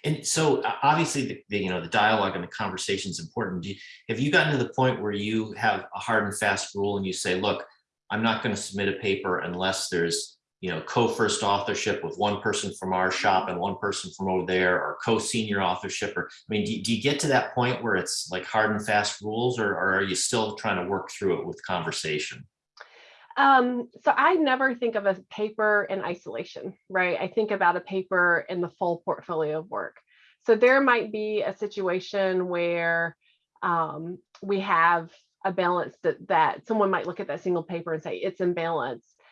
And so uh, obviously, the, the, you know, the dialogue and the conversation is important. You, have you gotten to the point where you have a hard and fast rule and you say, look, I'm not going to submit a paper unless there's you know, co-first authorship with one person from our shop and one person from over there, or co-senior authorship, or I mean, do, do, you get to that point where it's like hard and fast rules, or, or are you still trying to work through it with conversation? Um, so I never think of a paper in isolation, right? I think about a paper in the full portfolio of work. So there might be a situation where um, we have a balance that, that someone might look at that single paper and say it's in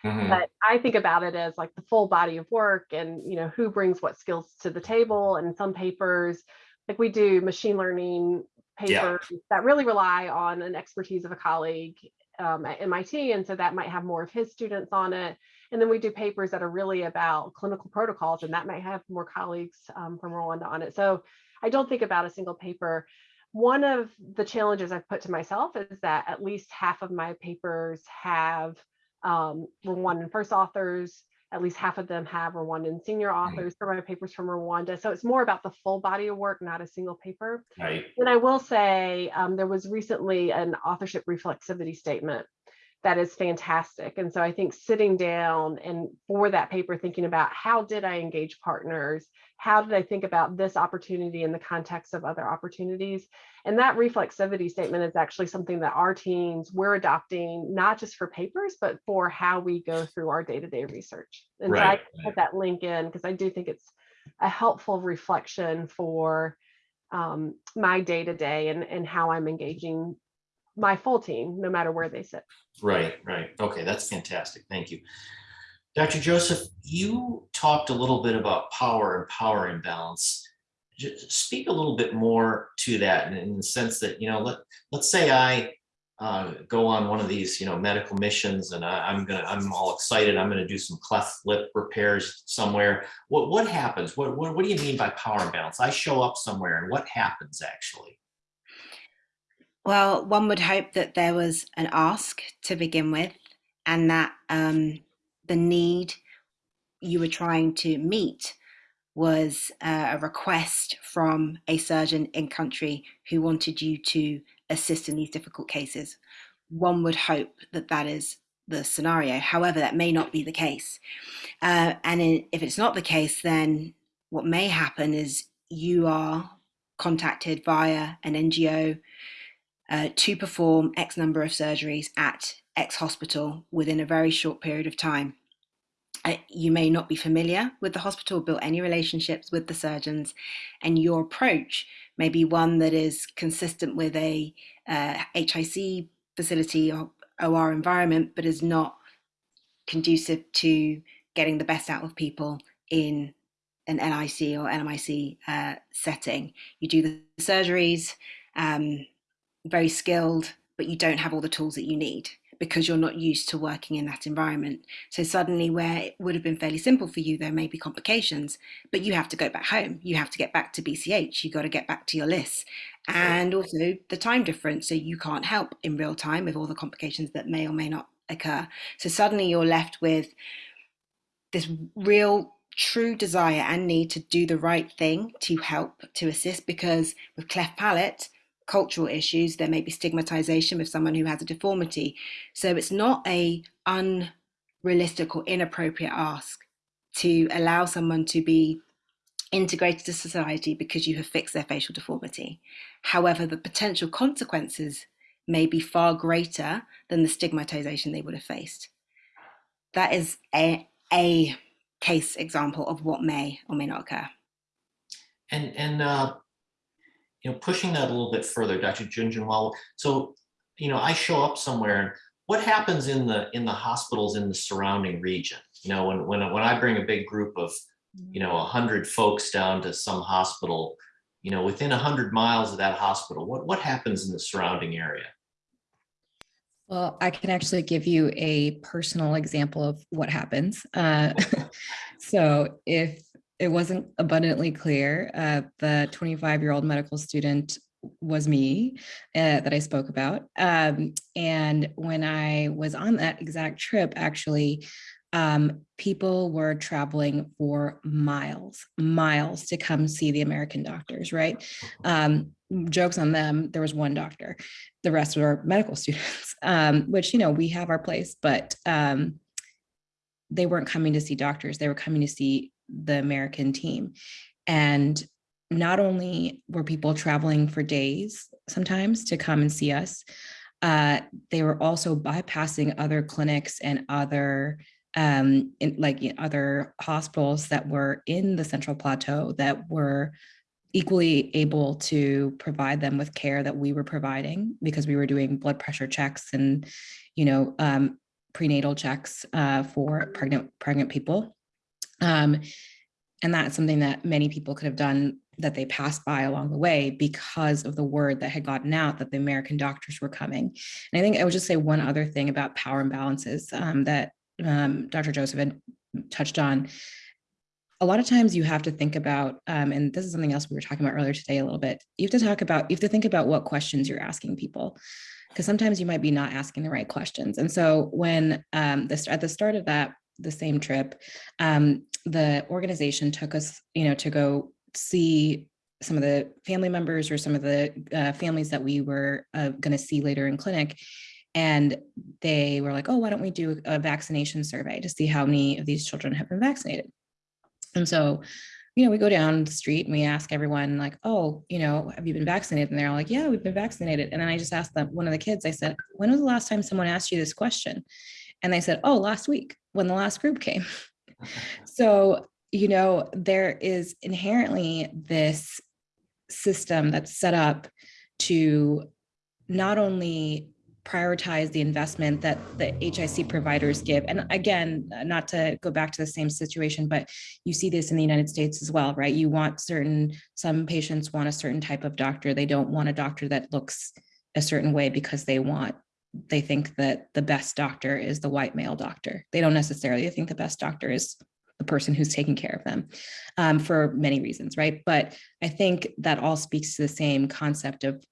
Mm-hmm. But I think about it as like the full body of work and, you know, who brings what skills to the table. And some papers, like we do machine learning papers yeah. that really rely on an expertise of a colleague um, at MIT. And so that might have more of his students on it. And then we do papers that are really about clinical protocols, and that might have more colleagues um, from Rwanda on it. So I don't think about a single paper. One of the challenges I've put to myself is that at least half of my papers have um, Rwandan first authors. At least half of them have Rwandan senior authors for my papers from Rwanda. So it's more about the full body of work, not a single paper. Right. And I will say um, there was recently an authorship reflexivity statement that is fantastic. And so I think sitting down and for that paper, thinking about how did I engage partners? How did I think about this opportunity in the context of other opportunities? And that reflexivity statement is actually something that our teams, we're adopting, not just for papers, but for how we go through our day-to-day -day research. And right. so I put that link in because I do think it's a helpful reflection for um, my day-to-day -day and, and how I'm engaging my full team, no matter where they sit. Right, right. Okay, that's fantastic. Thank you. Dr. Joseph, you talked a little bit about power and power imbalance. Just speak a little bit more to that in the sense that, you know, let, let's say I uh, go on one of these, you know, medical missions and I, am gonna, I'm all excited. I'm gonna do some cleft lip repairs somewhere. What what happens? What, what what do you mean by power imbalance? I show up somewhere and what happens actually? Well, one would hope that there was an ask to begin with, and that um, the need you were trying to meet was uh, a request from a surgeon in country who wanted you to assist in these difficult cases. One would hope that that is the scenario. However, that may not be the case. Uh, and in, if it's not the case, then what may happen is you are contacted via an NGO uh, to perform X number of surgeries at X hospital within a very short period of time. Uh, you may not be familiar with the hospital, built any relationships with the surgeons, and your approach may be one that is consistent with a uh, HIC facility or OR environment, but is not conducive to getting the best out of people in an NIC or NMIC uh, setting. You do the surgeries, um, very skilled, but you don't have all the tools that you need because you're not used to working in that environment. So suddenly where it would have been fairly simple for you, there may be complications, but you have to go back home. You have to get back to BCH. You got to get back to your lists and also the time difference. So you can't help in real time with all the complications that may or may not occur. So suddenly you're left with this real true desire and need to do the right thing to help, to assist, because with cleft palate, cultural issues, there may be stigmatization with someone who has a deformity. So it's not a unrealistic or inappropriate ask to allow someone to be integrated to society because you have fixed their facial deformity. However, the potential consequences may be far greater than the stigmatization they would have faced. That is a, a case example of what may or may not occur. And, and, uh, you know, pushing that a little bit further, Dr. Jhunjhunwala, so, you know, I show up somewhere and what happens in the, in the hospitals in the surrounding region? You know, when, when, when I bring a big group of, you know, a hundred folks down to some hospital, you know, within a hundred miles of that hospital, what, what happens in the surrounding area? Well, I can actually give you a personal example of what happens. Uh, so if it wasn't abundantly clear, uh, the 25 year old medical student was me uh, that I spoke about. Um, and when I was on that exact trip, actually, um, people were traveling for miles, miles to come see the American doctors, right? Um, jokes on them, there was one doctor. The rest were medical students, um, which, you know, we have our place, but um, they weren't coming to see doctors. They were coming to see the American team. And not only were people traveling for days sometimes to come and see us, uh, they were also bypassing other clinics and other um, in, like you know, other hospitals that were in the Central Plateau that were equally able to provide them with care that we were providing because we were doing blood pressure checks and, you know, um, prenatal checks uh, for pregnant pregnant people. Um, and that's something that many people could have done that they passed by along the way because of the word that had gotten out that the American doctors were coming. And I think I would just say one other thing about power imbalances um, that um, Dr. Joseph had touched on. A lot of times you have to think about, um, and this is something else we were talking about earlier today a little bit, you have to talk about, you have to think about what questions you're asking people because sometimes you might be not asking the right questions. And so when um, this, at the start of that, the same trip, um, the organization took us, you know, to go see some of the family members or some of the uh, families that we were uh, going to see later in clinic. And they were like, oh, why don't we do a vaccination survey to see how many of these children have been vaccinated? And so, you know, we go down the street and we ask everyone like, oh, you know, have you been vaccinated? And they're all like, yeah, we've been vaccinated. And then I just asked them, one of the kids, I said, when was the last time someone asked you this question? And they said, oh, last week when the last group came. so, you know, there is inherently this system that's set up to not only prioritize the investment that the HIC providers give. And again, not to go back to the same situation, but you see this in the United States as well, right? You want certain, some patients want a certain type of doctor. They don't want a doctor that looks a certain way because they want, they think that the best doctor is the white male doctor. They don't necessarily think the best doctor is the person who's taking care of them um, for many reasons, right? But I think that all speaks to the same concept of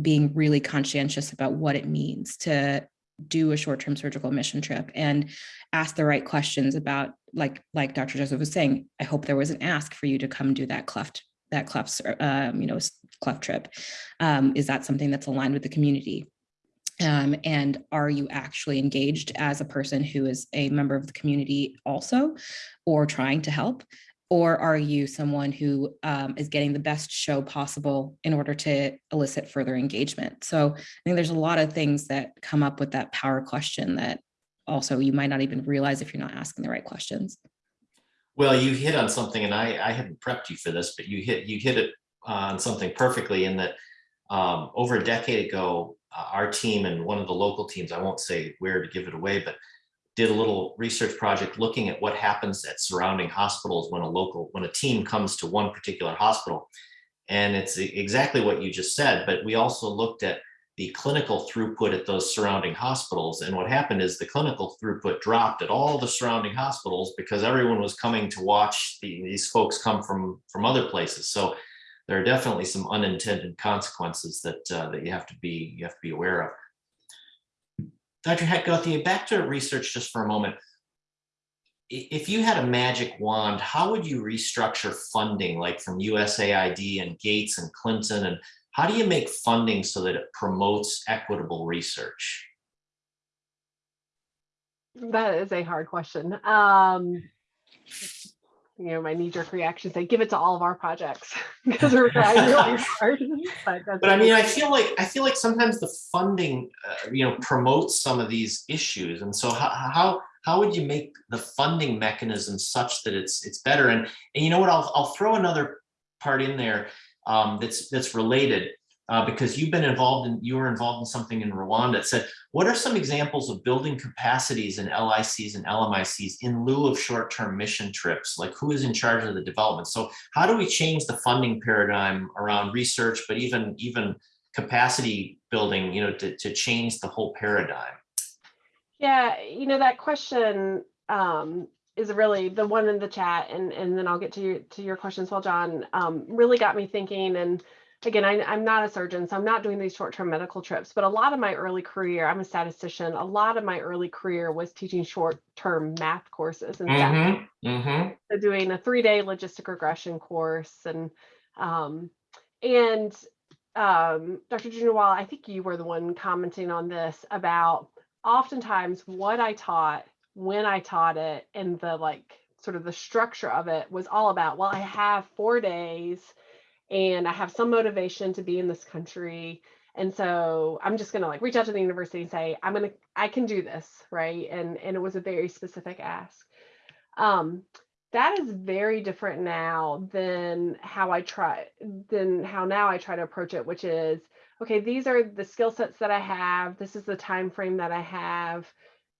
being really conscientious about what it means to do a short-term surgical mission trip and ask the right questions about like like Dr. Joseph was saying, I hope there was an ask for you to come do that cleft that cleft um, you know cleft trip. Um, is that something that's aligned with the community? Um, and are you actually engaged as a person who is a member of the community also or trying to help or are you someone who um, is getting the best show possible in order to elicit further engagement? So I think there's a lot of things that come up with that power question that also you might not even realize if you're not asking the right questions. Well, you hit on something, and I, I hadn't prepped you for this, but you hit you hit it on something perfectly in that um, over a decade ago, Uh, our team and one of the local teams, I won't say where to give it away, but did a little research project looking at what happens at surrounding hospitals when a local, when a team comes to one particular hospital. And it's exactly what you just said, but we also looked at the clinical throughput at those surrounding hospitals. And what happened is the clinical throughput dropped at all the surrounding hospitals because everyone was coming to watch the, these folks come from, from other places. So there are definitely some unintended consequences that, uh, that you have to be, you have to be aware of. Dr. Hedt-Gauthier, back to research just for a moment. If you had a magic wand, how would you restructure funding like from USAID and Gates and Clinton? And how do you make funding so that it promotes equitable research? That is a hard question. Um, you know, my knee jerk reaction say, give it to all of our projects because we're trying really hard. But But I mean, I feel like, I feel like sometimes the funding, uh, you know, promotes some of these issues. And so how, how, how would you make the funding mechanism such that it's, it's better? And, and you know what, I'll, I'll throw another part in there um, that's, that's related. Uh, because you've been involved in, you were involved in something in Rwanda. It said, what are some examples of building capacities in LICs and LMICs in lieu of short-term mission trips? Like who is in charge of the development? So how do we change the funding paradigm around research, but even, even capacity building, you know, to, to change the whole paradigm? Yeah, you know, that question um, is really the one in the chat, and and then I'll get to your to your question as well, John. Um, really got me thinking. And again, I, I'm not a surgeon, so I'm not doing these short-term medical trips. But a lot of my early career, I'm a statistician. A lot of my early career was teaching short-term math courses and Mm-hmm, mm-hmm, so doing a three-day logistic regression course and um, and um, Dr. Jhunjhunwala, I think you were the one commenting on this about oftentimes what I taught when I taught it and the like sort of the structure of it was all about well I have four days and I have some motivation to be in this country and so I'm just gonna like reach out to the university and say I'm gonna I can do this right and and it was a very specific ask. Um, that is very different now than how I try than how now I try to approach it, which is okay, these are the skill sets that I have, this is the time frame that I have.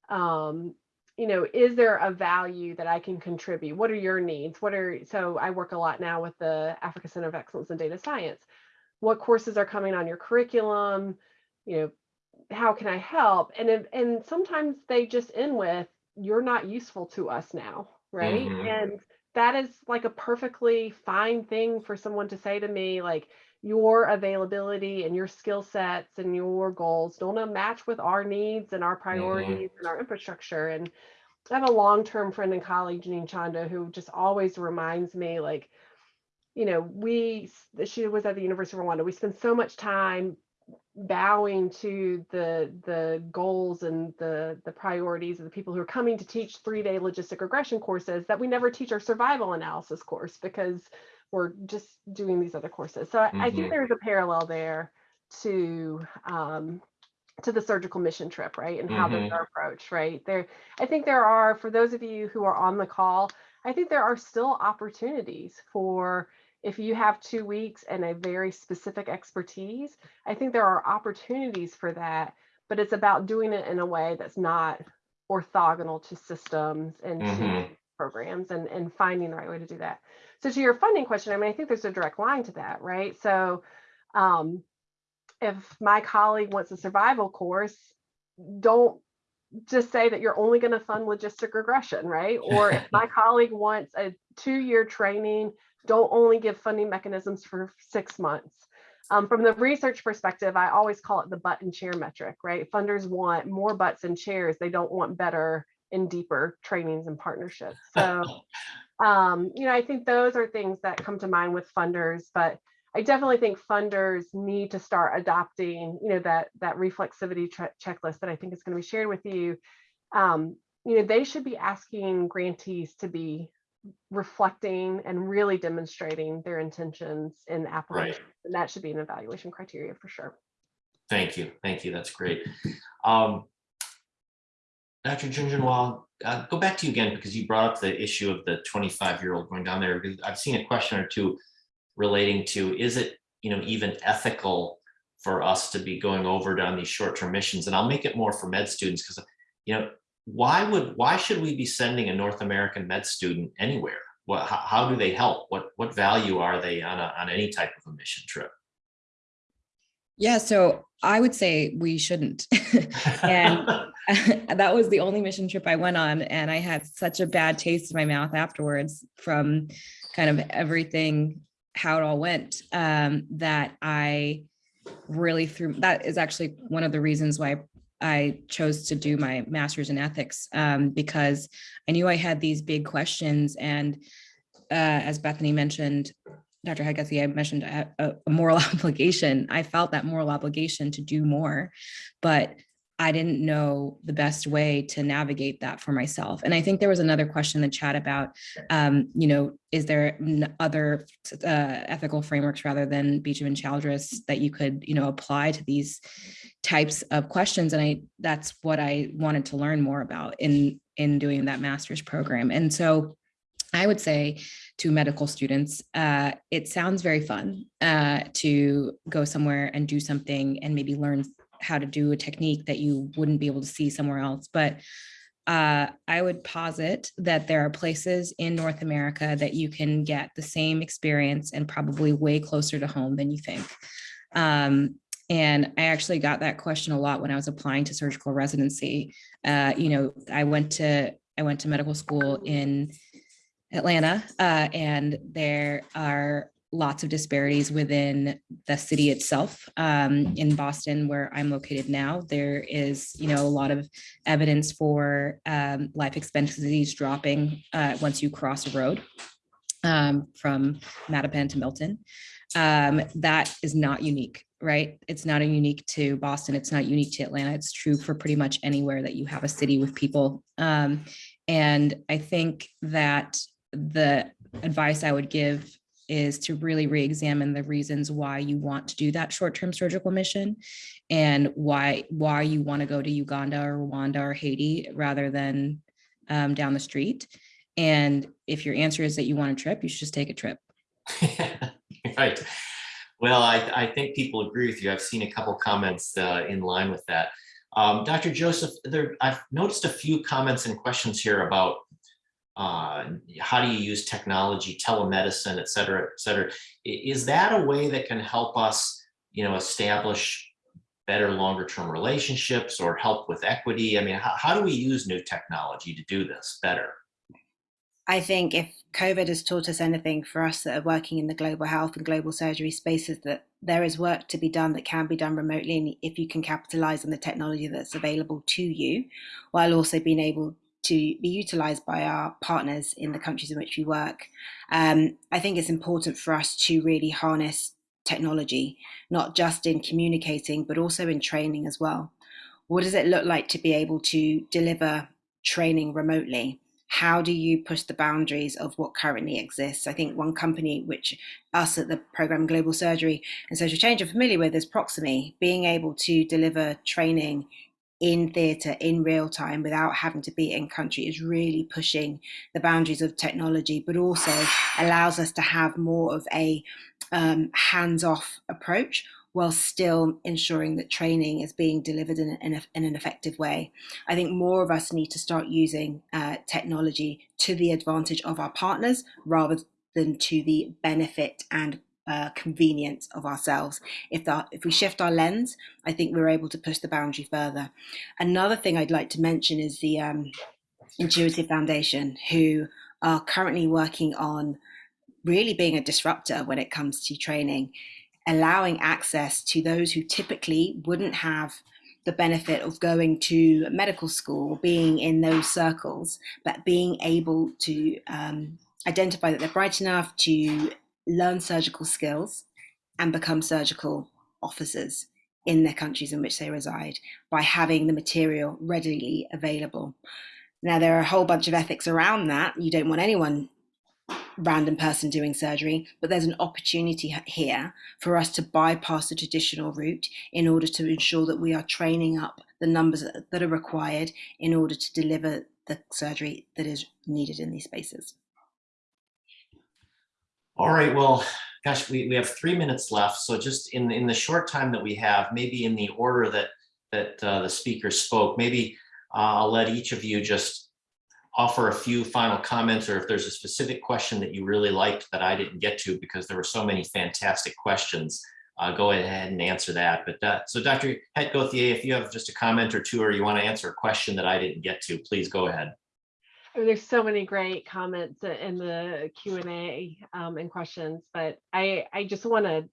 Um, you know, is there a value that I can contribute? What are your needs? What are so I work a lot now with the Africa Center of Excellence in Data Science. What courses are coming on your curriculum? You know, how can I help? And if, and sometimes they just end with you're not useful to us now right Mhm. and that is like a perfectly fine thing for someone to say to me like your availability and your skill sets and your goals don't uh, match with our needs and our mm-hmm. priorities and our infrastructure. And i have a long-term friend and colleague Jeanine Condo who just always reminds me like you know we she was at the university of rwanda. We spend so much time bowing to the the goals and the the priorities of the people who are coming to teach three-day logistic regression courses that we never teach our survival analysis course because we're just doing these other courses so i, I Mhm. think there's a parallel there to um to the surgical mission trip right and how those Mhm. are approached right there i think there are for those of you who are on the call i think there are still opportunities for if you have two weeks and a very specific expertise I think there are opportunities for that, but it's about doing it in a way that's not orthogonal to systems and to Mhm. Programs and, and finding the right way to do that. So to your funding question, I mean, I think there's a direct line to that, right? So um, if my colleague wants a survival course, don't just say that you're only going to fund logistic regression, right? Or if my colleague wants a two-year training, don't only give funding mechanisms for six months. Um, from the research perspective, I always call it the butt and chair metric, right? Funders want more butts and chairs. They don't want better and deeper trainings and partnerships. So, um, you know, I think those are things that come to mind with funders, but I definitely think funders need to start adopting, you know, that that reflexivity che- checklist that I think is going to be shared with you. Um, you know, they should be asking grantees to be reflecting and really demonstrating their intentions in the application. And that should be an evaluation criteria for sure. Thank you, thank you, that's great. Um, Dr. Jhunjhunwala, uh, go back to you again, because you brought up the issue of the twenty-five-year-old going down there, because I've seen a question or two relating to, is it, you know, even ethical for us to be going over down these short-term missions? And I'll make it more for med students, because, you know, why would, why should we be sending a North American med student anywhere? What, how, how do they help? What, what value are they on a, on any type of a mission trip? Yeah, so I would say we shouldn't. And that was the only mission trip I went on, and I had such a bad taste in my mouth afterwards from kind of everything, how it all went, um, that I really threw, that is actually one of the reasons why I chose to do my master's in ethics, um, because I knew I had these big questions and uh, as Bethany mentioned, Dr. Hedt-Gauthier, I mentioned a, a- a moral obligation. I felt that moral obligation to do more, but I didn't know the best way to navigate that for myself. And I think there was another question in the chat about, um, you know, is there other uh, ethical frameworks rather than Beauchamp and Childress that you could, you know, apply to these types of questions? And I that's what I wanted to learn more about in in doing that master's program. And so I would say to medical students, uh, it sounds very fun uh, to go somewhere and do something and maybe learn how to do a technique that you wouldn't be able to see somewhere else. But uh, I would posit that there are places in North America that you can get the same experience and probably way closer to home than you think. Um, and I actually got that question a lot when I was applying to surgical residency. Uh, you know, I went to I went to medical school in Atlanta, uh, and there are lots of disparities within the city itself. Um, in Boston, where I'm located now, there is, you know, a lot of evidence for um, life expectancies dropping uh, once you cross a road um, from Mattapan to Milton. Um, that is not unique, right? It's not unique to Boston. It's not unique to Atlanta. It's true for pretty much anywhere that you have a city with people. Um, and I think that the advice I would give is to really re-examine the reasons why you want to do that short-term surgical mission and why why you want to go to Uganda or Rwanda or Haiti rather than um, down the street. And if your answer is that you want a trip, you should just take a trip. Right. Well, I, I think people agree with you. I've seen a couple comments uh, in line with that. Um, Dr. Joseph, there, I've noticed a few comments and questions here about uh, how do you use technology, telemedicine, et cetera, et cetera. Is that a way that can help us, you know, establish better longer term relationships or help with equity? I mean, how, how do we use new technology to do this better? I think if COVID has taught us anything for us that are working in the global health and global surgery spaces, that there is work to be done that can be done remotely. And if you can capitalize on the technology that's available to you, while also being able to be utilized by our partners in the countries in which we work, um, I think it's important for us to really harness technology, not just in communicating, but also in training as well. What does it look like to be able to deliver training remotely? how do you push the boundaries of what currently exists? I think one company which us at the program Global Surgery and Social Change are familiar with is Proximie, being able to deliver training in theatre in real time without having to be in country is really pushing the boundaries of technology, but also allows us to have more of a um, hands-off approach while still ensuring that training is being delivered in, in, a, in, an effective way. I think more of us need to start using uh, technology to the advantage of our partners rather than to the benefit and uh, convenience of ourselves. If that, if we shift our lens, I think we're able to push the boundary further. Another thing I'd like to mention is the um, Intuitive Foundation, who are currently working on really being a disruptor when it comes to training allowing access to those who typically wouldn't have the benefit of going to medical school, or being in those circles, but being able to um, identify that they're bright enough to learn surgical skills and become surgical officers in their countries in which they reside by having the material readily available. Now, there are a whole bunch of ethics around that. You don't want anyone random person doing surgery, but there's an opportunity here for us to bypass the traditional route in order to ensure that we are training up the numbers that are required in order to deliver the surgery that is needed in these spaces. All right, well, gosh, we, we have three minutes left. So just in, in the short time that we have, maybe in the order that, that uh, the speaker spoke, maybe uh, I'll let each of you just offer a few final comments or if there's a specific question that you really liked that I didn't get to because there were so many fantastic questions, uh, go ahead and answer that. But uh, so Dr. Hedt-Gauthier, if you have just a comment or two or you want to answer a question that I didn't get to, please go ahead. There's so many great comments in the Q and A um, and questions, but I I just want to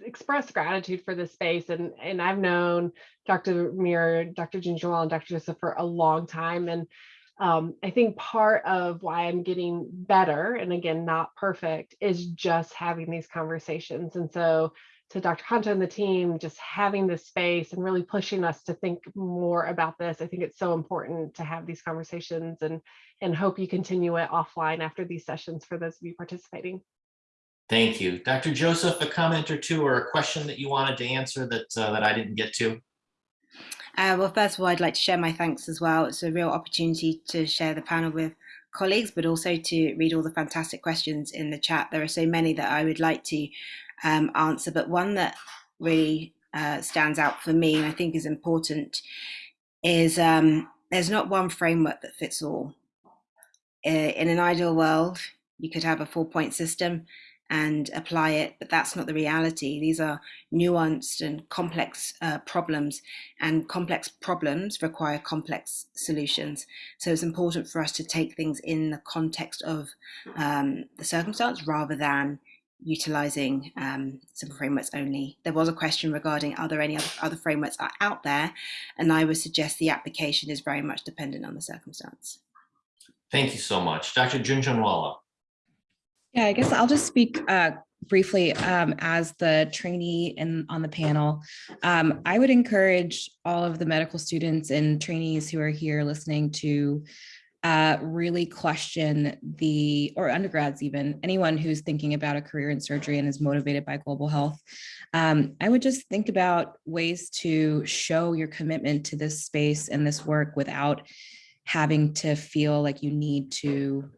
express gratitude for this space and and I've known Dr. Meara, Dr. Jhunjhunwala, and Dr. Joseph for a long time and um, I think part of why I'm getting better, and again, not perfect, is just having these conversations. And so, to Dr. Hanto and the team, just having this space and really pushing us to think more about this. I think it's so important to have these conversations and and hope you continue it offline after these sessions for those of you participating. Thank you. Dr. Joseph, a comment or two or a question that you wanted to answer that, uh, that I didn't get to? Uh, well, first of all, I'd like to share my thanks as well. It's a real opportunity to share the panel with colleagues, but also to read all the fantastic questions in the chat. There are so many that I would like to um, answer, but one that really uh, stands out for me and I think is important is um, there's not one framework that fits all. In an ideal world, you could have a four point system and apply it, but that's not the reality. These are nuanced and complex uh, problems, and complex problems require complex solutions. So it's important for us to take things in the context of um, the circumstance rather than utilizing um, some frameworks only. There was a question regarding are there any other, other frameworks are out there, and I would suggest the application is very much dependent on the circumstance. Thank you so much. Dr. Jhunjhunwala. Yeah, I guess I'll just speak uh, briefly um, as the trainee in on the panel. Um, I would encourage all of the medical students and trainees who are here listening to uh, really question the, or undergrads even, anyone who's thinking about a career in surgery and is motivated by global health. Um, I would just think about ways to show your commitment to this space and this work without having to feel like you need to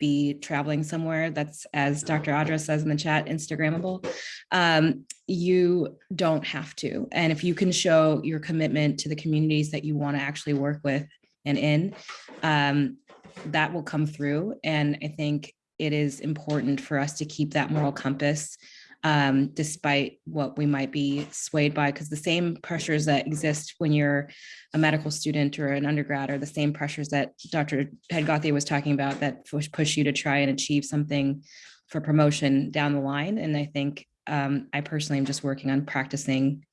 be traveling somewhere that's, as Dr. Audra says in the chat, Instagrammable, um, you don't have to. And if you can show your commitment to the communities that you want to actually work with and in, um, that will come through. And I think it is important for us to keep that moral compass um, despite what we might be swayed by, because the same pressures that exist when you're a medical student or an undergrad are the same pressures that Dr. Head was talking about that push, push you to try and achieve something for promotion down the line. And I think um, I personally am just working on practicing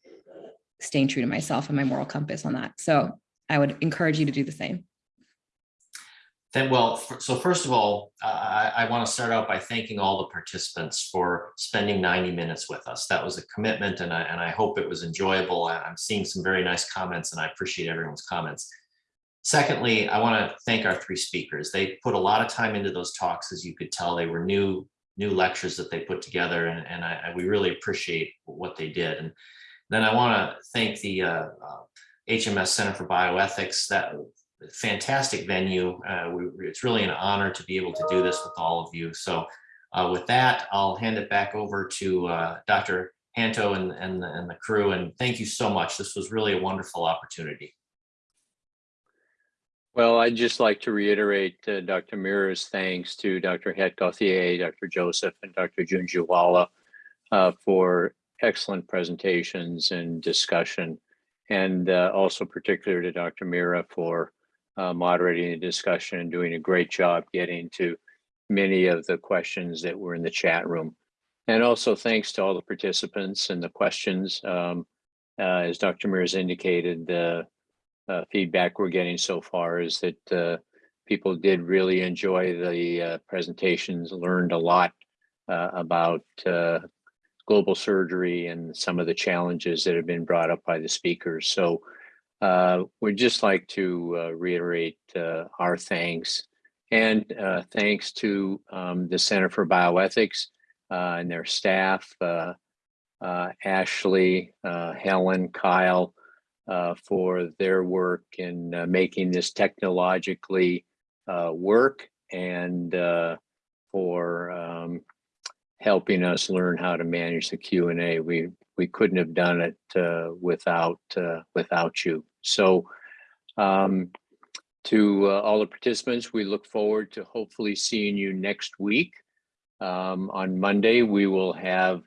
staying true to myself and my moral compass on that. So I would encourage you to do the same. Then, well, so first of all, I, I want to start out by thanking all the participants for spending 90 minutes with us. That was a commitment and I, and I hope it was enjoyable. I- I'm seeing some very nice comments and I appreciate everyone's comments. Secondly, I want to thank our three speakers. They put a lot of time into those talks, as you could tell. They were new new lectures that they put together and, and I, I- we really appreciate what they did. And then I want to thank the uh, uh, HMS Center for Bioethics. That fantastic venue. Uh, we, it's really an honor to be able to do this with all of you. So uh, with that, I'll hand it back over to uh, Dr. Hanto and, and, the, and the crew. And thank you so much. This was really a wonderful opportunity. Well, I'd just like to reiterate uh, Dr. Meara's thanks to Dr. Hedt-Gauthier, Dr. Joseph, and Dr. Jhunjhunwala uh, for excellent presentations and discussion. And uh, also particular to Dr. Meara for uh, moderating the discussion and doing a great job getting to many of the questions that were in the chat room. And also thanks to all the participants and the questions. Um, uh, as Dr. Meara's indicated, the uh, feedback we're getting so far is that uh, people did really enjoy the uh, presentations, learned a lot about global surgery and some of the challenges that have been brought up by the speakers. So uh, we'd just like to uh, reiterate uh, our thanks and uh, thanks to um, the Center for Bioethics uh, and their staff, uh, Ashley, Helen, Kyle, for their work in making this technologically work and for um, helping us learn how to manage the Q and A. We we couldn't have done it uh, without uh, without you. So, um, to uh, all the participants, we look forward to hopefully seeing you next week. Um, on Monday, we will have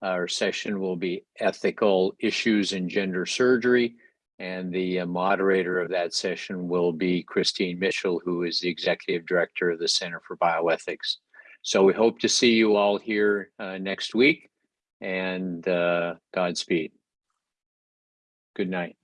our session will be ethical issues in gender surgery. And the uh, moderator of that session will be Christine Mitchell, who is the executive director of the Center for Bioethics. So we hope to see you all here uh, next week and uh, Godspeed. Good night.